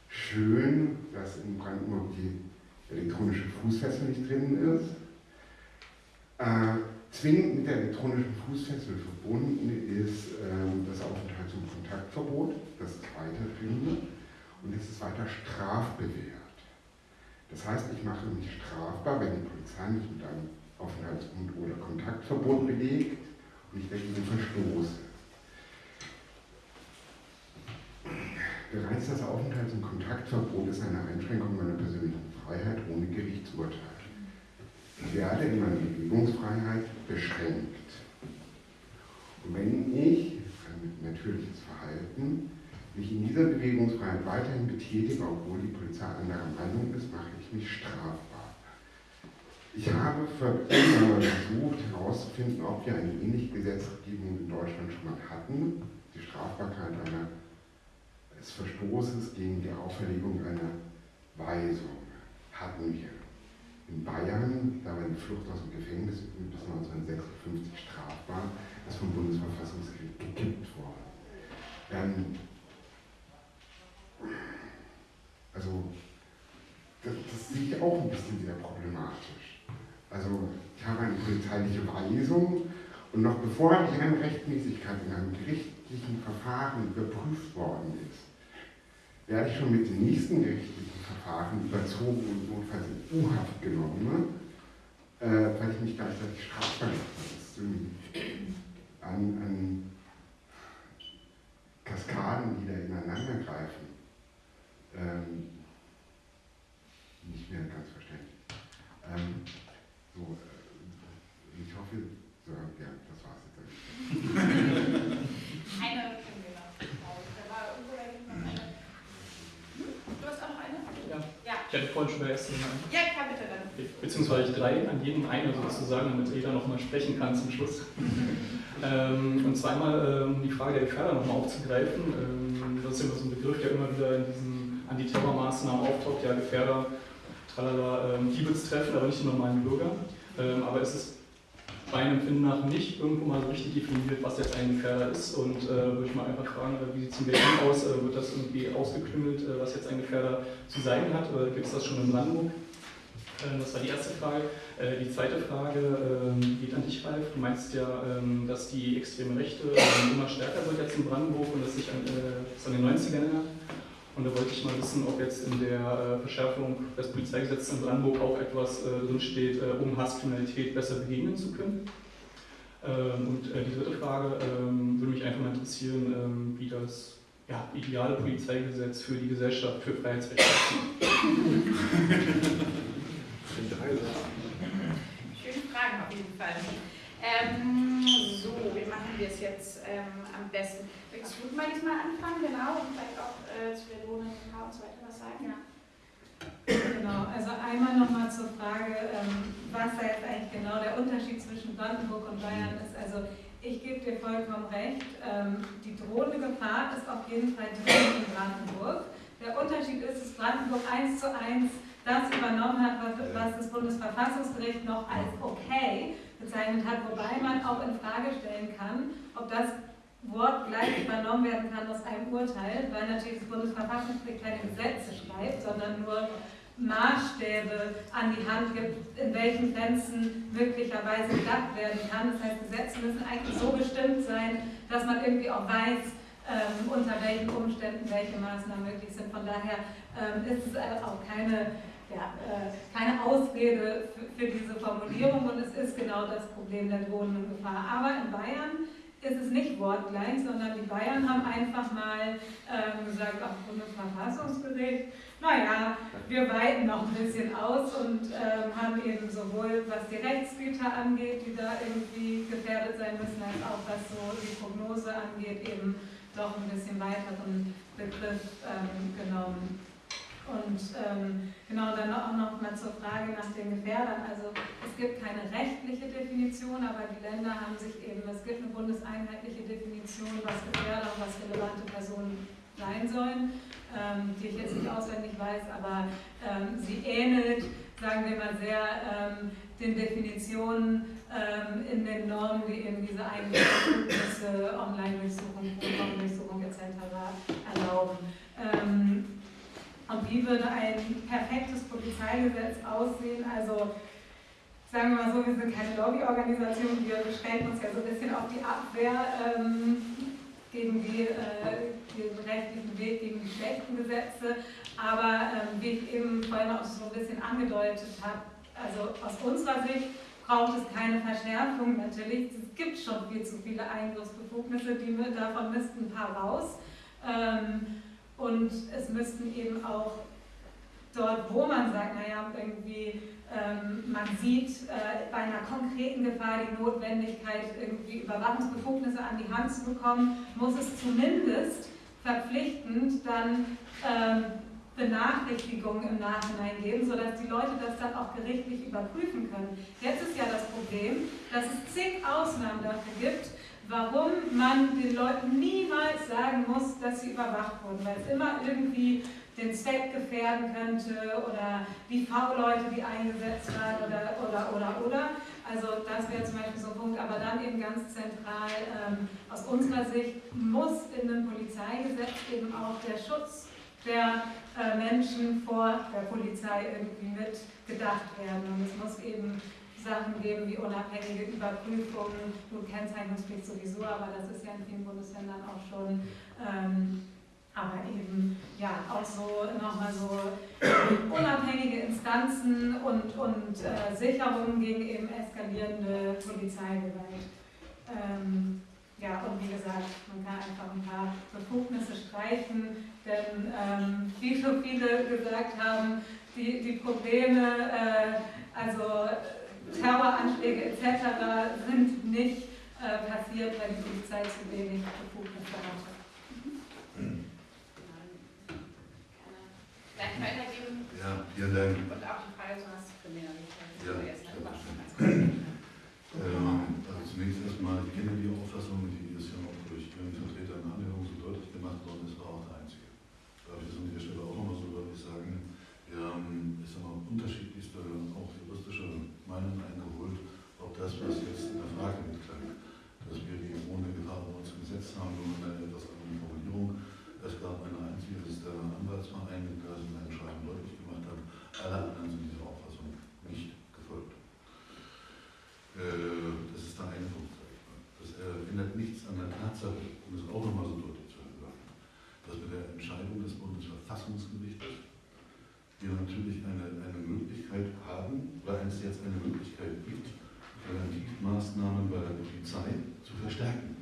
schön, dass in Brandenburg die elektronische Fußfessel nicht drin ist. Äh, zwingend mit der elektronischen Fußfessel verbunden ist äh, das Aufenthalts- und Kontaktverbot, das zweite drin, und es ist weiter strafbewehrt. Das heißt, ich mache mich strafbar, wenn die Polizei mich mit einem Aufenthalts- und oder Kontaktverbot belegt und ich dagegen verstoße. Bereits das Aufenthalts- und Kontaktverbot ist eine Einschränkung meiner persönlichen Freiheit ohne Gerichtsurteil. Ich werde in meiner Bewegungsfreiheit beschränkt. Und wenn ich, ein natürliches Verhalten, mich in dieser Bewegungsfreiheit weiterhin betätige, obwohl die Polizei anderer Meinung ist, mache ich mich strafbar. Ich habe versucht herauszufinden, ob wir eine ähnliche Gesetzgebung in Deutschland schon mal hatten. Die Strafbarkeit eines Verstoßes gegen die Auferlegung einer Weisung hatten wir. In Bayern, da war die Flucht aus dem Gefängnis bis 1956 strafbar, ist vom Bundesverfassungsgericht gekippt worden. Ähm, also, das, das sehe ich auch ein bisschen sehr problematisch. Also, ich habe eine polizeiliche Weisung und noch bevor die Rechtmäßigkeit in einem gerichtlichen Verfahren überprüft worden ist, werde ich schon mit den nächsten gerichtlichen Verfahren überzogen und notfalls in U-Haft genommen, äh, weil ich mich gleichzeitig strafbar habe. An, an Kaskaden, die da ineinander greifen, ähm, nicht mehr ganz verständlich. Ähm, so, äh, ich hoffe, so, ja, das war's jetzt. Eine können wir noch. Da war irgendwo da hinten noch eine. Hm? Du hast auch noch eine? Ja. Ja. Ich hatte vorhin schon bei ersten einen. Ja, klar, bitte dann. Beziehungsweise drei, an jedem eine sozusagen, damit jeder nochmal sprechen kann zum Schluss. ähm, und zweimal ähm, die Frage der Gefährder nochmal aufzugreifen. Ähm, das ist immer so ein Begriff, der immer wieder in diesen Antiterrormaßnahmen auftaucht. Ja, Gefährder, tralala, ähm, die wird es treffen, aber nicht die normalen Bürger. Ähm, aber es ist meinem Empfinden nach nicht irgendwo mal so richtig definiert, was jetzt ein Gefährder ist. Und äh, würde ich mal einfach fragen, äh, wie sieht es in Berlin aus? Äh, wird das irgendwie ausgeklüngelt, äh, was jetzt ein Gefährder zu sein hat? Gibt es das schon in Brandenburg? Ähm, das war die erste Frage. Äh, die zweite Frage ähm, geht an dich, Ralf. Du meinst ja, ähm, dass die extreme Rechte immer stärker wird jetzt in Brandenburg und dass sich an, das an den 90ern erinnert. Und da wollte ich mal wissen, ob jetzt in der Verschärfung des Polizeigesetzes in Brandenburg auch etwas drinsteht, um Hasskriminalität besser begegnen zu können. Und die dritte Frage würde mich einfach mal interessieren, wie das ja, ideale Polizeigesetz für die Gesellschaft, für Freiheitsrechte. Schöne Fragen auf jeden Fall. Ähm, so, wie machen wir es jetzt ähm, am besten? Willst du mal diesmal anfangen, genau, und vielleicht auch äh, zu der Wohnung und so weiter was sagen? Ja. Genau, also einmal nochmal zur Frage, ähm, was da jetzt eigentlich genau der Unterschied zwischen Brandenburg und Bayern ist. Also ich gebe dir vollkommen recht, ähm, die drohende Gefahr ist auf jeden Fall drin in Brandenburg. Der Unterschied ist, dass Brandenburg eins zu eins das übernommen hat, was, was das Bundesverfassungsgericht noch als okay bezeichnet hat, wobei man auch in Frage stellen kann, ob das Wort gleich übernommen werden kann aus einem Urteil, weil natürlich das Bundesverfassungsgericht keine Gesetze schreibt, sondern nur Maßstäbe an die Hand gibt, in welchen Grenzen möglicherweise gedacht werden kann. Das heißt, Gesetze müssen eigentlich so bestimmt sein, dass man irgendwie auch weiß, ähm, unter welchen Umständen welche Maßnahmen möglich sind. Von daher ähm, ist es auch keine ja, äh, keine Ausrede für, für, diese Formulierung und es ist genau das Problem der drohenden Gefahr. Aber in Bayern ist es nicht wortgleich, sondern die Bayern haben einfach mal ähm, gesagt, auch Bundesverfassungsgericht, naja, wir weiten noch ein bisschen aus und ähm, haben eben sowohl was die Rechtsgüter angeht, die da irgendwie gefährdet sein müssen, als auch was so die Prognose angeht, eben doch ein bisschen weiteren Begriff ähm, genommen. Und ähm, genau dann auch noch mal zur Frage nach den Gefährdern. Also es gibt keine rechtliche Definition, aber die Länder haben sich eben, es gibt eine bundeseinheitliche Definition, was Gefährder und was relevante Personen sein sollen, ähm, die ich jetzt nicht auswendig weiß, aber ähm, sie ähnelt, sagen wir mal, sehr ähm, den Definitionen ähm, in den Normen, die eben diese Einbefugnisse, Online-Durchsuchung, Programmdurchsuchung etc. erlauben. Und wie würde ein perfektes Polizeigesetz aussehen? Also sagen wir mal so, wir sind keine Lobbyorganisation, wir beschränken uns ja so ein bisschen auf die Abwehr ähm, gegen die, äh, den rechtlichen Weg, gegen die schlechten Gesetze. Aber ähm, wie ich eben vorhin auch so ein bisschen angedeutet habe, also aus unserer Sicht braucht es keine Verschärfung natürlich. Es gibt schon viel zu viele Eingriffsbefugnisse, die, davon müssten ein paar raus. Ähm, und es müssten eben auch dort, wo man sagt, naja, irgendwie ähm, man sieht äh, bei einer konkreten Gefahr die Notwendigkeit, irgendwie Überwachungsbefugnisse an die Hand zu bekommen, muss es zumindest verpflichtend dann ähm, Benachrichtigungen im Nachhinein geben, sodass die Leute das dann auch gerichtlich überprüfen können. Jetzt ist ja das Problem, dass es zig Ausnahmen dafür gibt, warum man den Leuten niemals sagen muss, dass sie überwacht wurden, weil es immer irgendwie den Zweck gefährden könnte oder die V-Leute, die eingesetzt waren oder, oder, oder, oder. Also das wäre zum Beispiel so ein Punkt, aber dann eben ganz zentral ähm, aus unserer Sicht muss in einem Polizeigesetz eben auch der Schutz der äh, Menschen vor der Polizei irgendwie mitgedacht werden. Und es muss eben Sachen geben wie unabhängige Überprüfungen, gut Kennzeichnungspflicht sowieso, aber das ist ja in vielen Bundesländern auch schon, ähm, aber eben ja auch so nochmal so unabhängige Instanzen und, und äh, Sicherungen gegen eben eskalierende Polizeigewalt. Ähm, ja, und wie gesagt, man kann einfach ein paar Befugnisse streichen, denn ähm, wie schon viele gesagt haben, die, die Probleme, äh, also Terroranschläge etc. sind nicht äh, passiert, weil die Polizei zu wenig Befugnisse hatte. Gleich weitergeben. Ja, vielen Dank. Und auch die Frage, du hast Kriminalität. Ja, erst ähm, also zunächst erstmal, ich kenne die Auffassung, die ist ja auch durch Ihren Vertreter in Anhörung so deutlich gemacht worden, ist war auch der einzige. Darf ich das an dieser Stelle auch nochmal so deutlich sagen? Wir haben, ich sag mal, unterschiedlichste, auch Meinungen eingeholt, ob das, was jetzt in der Frage mitklang, dass wir die ohne Gefahr bei uns im Gesetz haben, nur eine etwas andere Formulierung. Es gab eine einzige, das der Anwaltsverein, der es in einem Schreiben deutlich gemacht hat. Alle anderen sind dieser Auffassung nicht gefolgt. Äh, das ist der eine Punkt, sage ich mal. Das ändert nichts an der Tatsache, um es auch nochmal so deutlich zu sagen, dass mit der Entscheidung des Bundesverfassungsgerichtes wir natürlich eine, eine Möglichkeit haben, weil es jetzt eine Möglichkeit gibt, Präventivmaßnahmen bei der Polizei zu verstärken.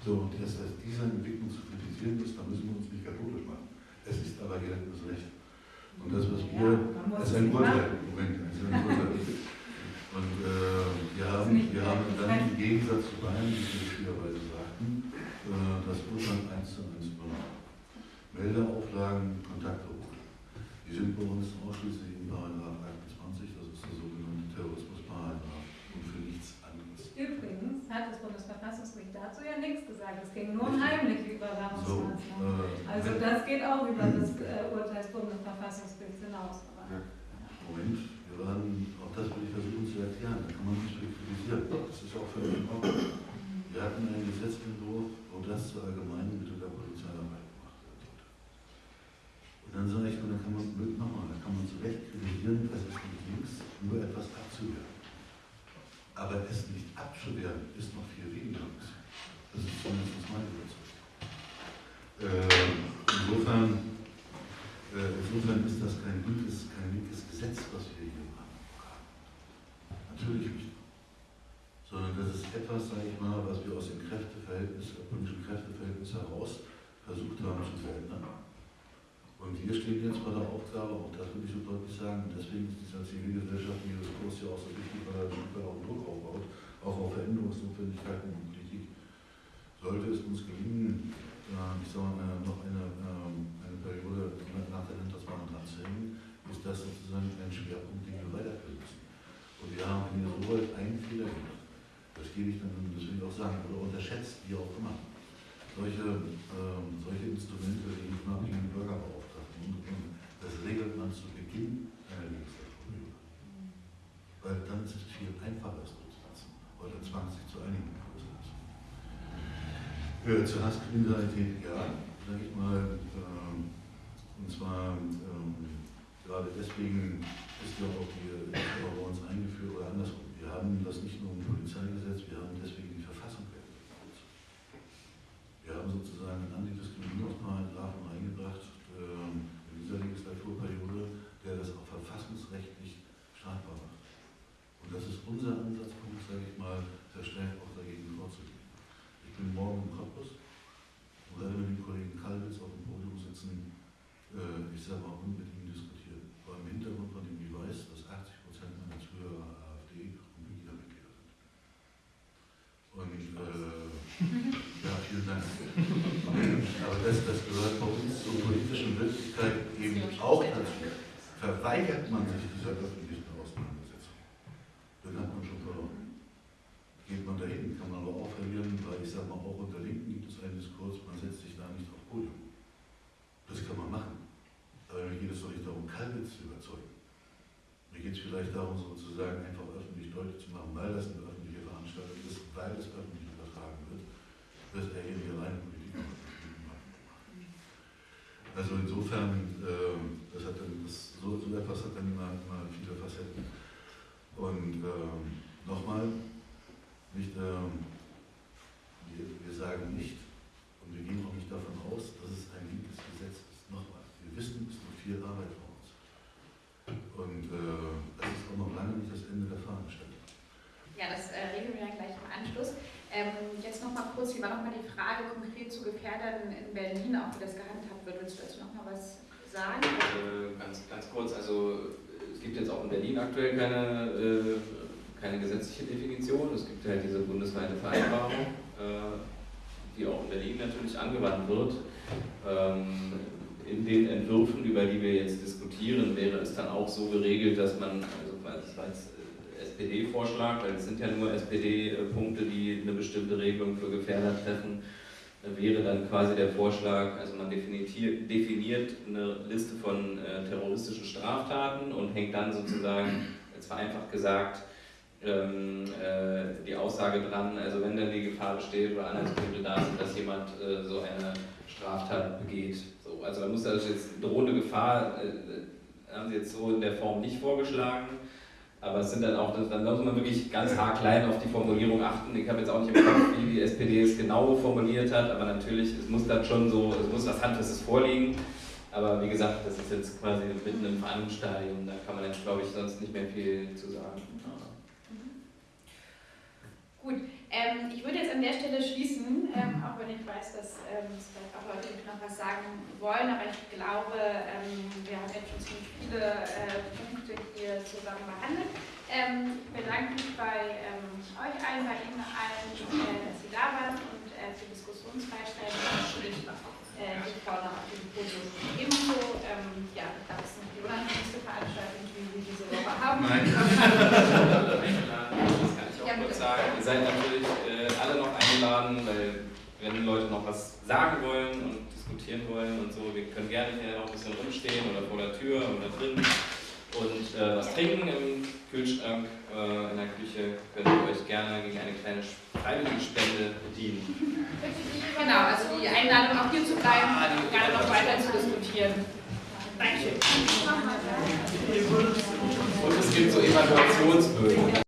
So, und dass diese Entwicklung zu kritisieren ist, da müssen wir uns nicht katholisch machen. Es ist aber geltendes Recht. Und das, was wir, ja, ist ein Urteil, Moment, es ist ein Urteil. Und äh, wir, haben, wir haben dann im Gegensatz zu Bayern, wie Sie richtigerweise sagten, äh, das Urteil 1 zu 1 übernommen. Meldeauflagen, Kontaktverbot. Die sind bei uns ausschließlich im Paragraph 28, das ist der sogenannte Terrorismusparagraph und für nichts anderes. Übrigens hat das Bundesverfassungsgericht dazu ja nichts gesagt. Es ging nur um heimliche Überwachungsmaßnahmen. So, äh, also das geht auch über das äh, Urteil des Bundesverfassungsgerichts hinaus. Ja. Moment, wir waren, auch das will ich versuchen zu erklären, da kann man nicht kritisieren. Das ist auch völlig in Ordnung. Wir hatten einen Gesetzentwurf, wo das zur allgemeinen Mittel der Polizeiarbeit gemacht werden sollte. Und dann sage ich, da kann man nochmal, da kann man zu Recht kritisieren, es ist nicht links, nur etwas abzuwehren. Aber es nicht abzuwehren, ist noch viel weniger links. Das ist zumindest meine Überzeugung. Äh, insofern, äh, insofern ist das kein linkes, kein linkes Gesetz, was wir hier machen. Natürlich nicht. Sondern das ist etwas, sage ich mal, was wir aus dem Kräfteverhältnis, politischen Kräfteverhältnis heraus versucht haben zu verändern. Und wir stehen jetzt bei der Aufgabe, auch das will ich so deutlich sagen, deswegen ist dieser zivilgesellschaftliche Diskurs ja auch so wichtig, weil er ein auch Druck aufbaut, auch auf Veränderungsnotwendigkeiten in Politik. Sollte es uns gelingen, äh, ich sage mal, noch eine, ähm, eine Periode nach der Landtagswahl dran zu hängen, ist das sozusagen ein Schwerpunkt, den wir weiterführen müssen. Und wir haben hier so weit einen Fehler gemacht. Das gebe ich dann, das will ich auch sagen, oder unterschätzt, wie auch immer. Solche, ähm, solche Instrumente den unabhängigen Bürgerbeauftragten und das regelt man zu Beginn einer Legislaturperiode. Weil dann ist es viel einfacher, es durchzusetzen, zwang sich zu einigen durchzusetzen. Äh, zur Hasskriminalität, ja, sage ich mal, ähm, und zwar ähm, gerade deswegen ist ja auch die ist bei uns eingeführt oder andersrum. Wir haben das nicht nur im Polizeigesetz, wir haben deswegen die Verfassung. Wir haben sozusagen einen Antidiskriminierungsparagraphen eingebracht ähm, in dieser Legislaturperiode, der das auch verfassungsrechtlich strafbar macht. Und das ist unser Ansatzpunkt, sage ich mal, verstärkt auch dagegen vorzugehen. Ich bin morgen im Cottbus und werde mit dem Kollegen Kalwitz auf dem Podium sitzen, äh, ich sage mal, und mit ihm diskutieren. Vor im Hintergrund von dem Beweis, dass 80 Prozent meiner Zuhörer AfD und Mitgliedermitglieder sind. Und äh, ja, vielen Dank. Aber das, das gehört bei uns zur politischen Wirklichkeit eben auch dazu, verweigert man sich dieser öffentlichen Auseinandersetzung, dann hat man schon verloren. Geht man dahin, kann man aber auch verlieren, weil ich sage mal, auch unter Linken gibt es einen Diskurs, man setzt sich da nicht auf Podium. Das kann man machen. Aber mir geht es doch nicht darum, Kalbitz zu überzeugen. Mir geht es vielleicht darum, sozusagen einfach öffentlich deutlich zu machen, weil das eine öffentliche Veranstaltung ist, weil es öffentlich übertragen wird, dass derjenige allein Politik macht. Also insofern, äh, das hat dann, das, so, so etwas hat dann immer, immer viele Facetten. Und ähm, nochmal, nicht, ähm, wir, wir sagen nicht, und wir gehen auch nicht davon aus, dass es ein linkes Gesetz ist. Nochmal, wir wissen, es ist noch viel Arbeit vor uns. Und äh, das ist auch noch lange nicht das Ende der Veranstaltung. Ja, das äh, regeln wir dann gleich im Anschluss. Ähm, jetzt nochmal kurz, wie war nochmal die Frage konkret zu Gefährdern in Berlin, auch wie das gehandhabt wird. Willst du dazu nochmal was sagen? Äh, ganz, ganz kurz, also es gibt jetzt auch in Berlin aktuell keine, äh, keine gesetzliche Definition. Es gibt halt diese bundesweite Vereinbarung, äh, die auch in Berlin natürlich angewandt wird. Ähm, in den Entwürfen, über die wir jetzt diskutieren, wäre es dann auch so geregelt, dass man, also das war jetzt SPD-Vorschlag, weil es sind ja nur SPD-Punkte, die eine bestimmte Regelung für Gefährder treffen, wäre dann quasi der Vorschlag, also man definiert eine Liste von äh, terroristischen Straftaten und hängt dann sozusagen, jetzt vereinfacht gesagt, ähm, äh, die Aussage dran, also wenn dann die Gefahr besteht oder Anhaltspunkte da sind, dass jemand äh, so eine Straftat begeht. So, also da muss also jetzt drohende Gefahr, äh, haben sie jetzt so in der Form nicht vorgeschlagen, aber es sind dann auch, dann muss man wirklich ganz haarklein auf die Formulierung achten. Ich habe jetzt auch nicht im Kopf, wie die SPD es genau formuliert hat, aber natürlich, es muss dann schon so, es muss was Handfestes vorliegen. Aber wie gesagt, das ist jetzt quasi mitten im Verhandlungsstadium, da kann man jetzt, glaube ich, sonst nicht mehr viel zu sagen. Gut, ähm, ich würde jetzt an der Stelle schließen, ähm, auch wenn ich weiß, dass ähm, es vielleicht auch Leute noch was sagen wollen, aber ich glaube, ähm, wir haben jetzt schon ziemlich viele äh, Punkte hier zusammen behandelt. Ähm, ich bedanke mich bei ähm, euch allen, bei Ihnen allen, äh, dass Sie da waren und äh, für Diskussionsfreistellung natürlich äh, die noch auf dem Podium ebenso. ja, ich glaube, es ist noch die unangenehmste Veranstaltung, die wir diese Woche haben. Nein. kurz sagen, ihr seid natürlich äh, alle noch eingeladen, weil wenn Leute noch was sagen wollen und diskutieren wollen und so, wir können gerne hier noch ein bisschen rumstehen oder vor der Tür oder drin und äh, was trinken im Kühlschrank, äh, in der Küche, könnt ihr euch gerne gegen eine kleine freiwillige Spende bedienen. Genau, also die Einladung auch hier zu bleiben, ah, gerne noch weiter zu diskutieren. Dankeschön. Und es gibt so Evaluationsbögen.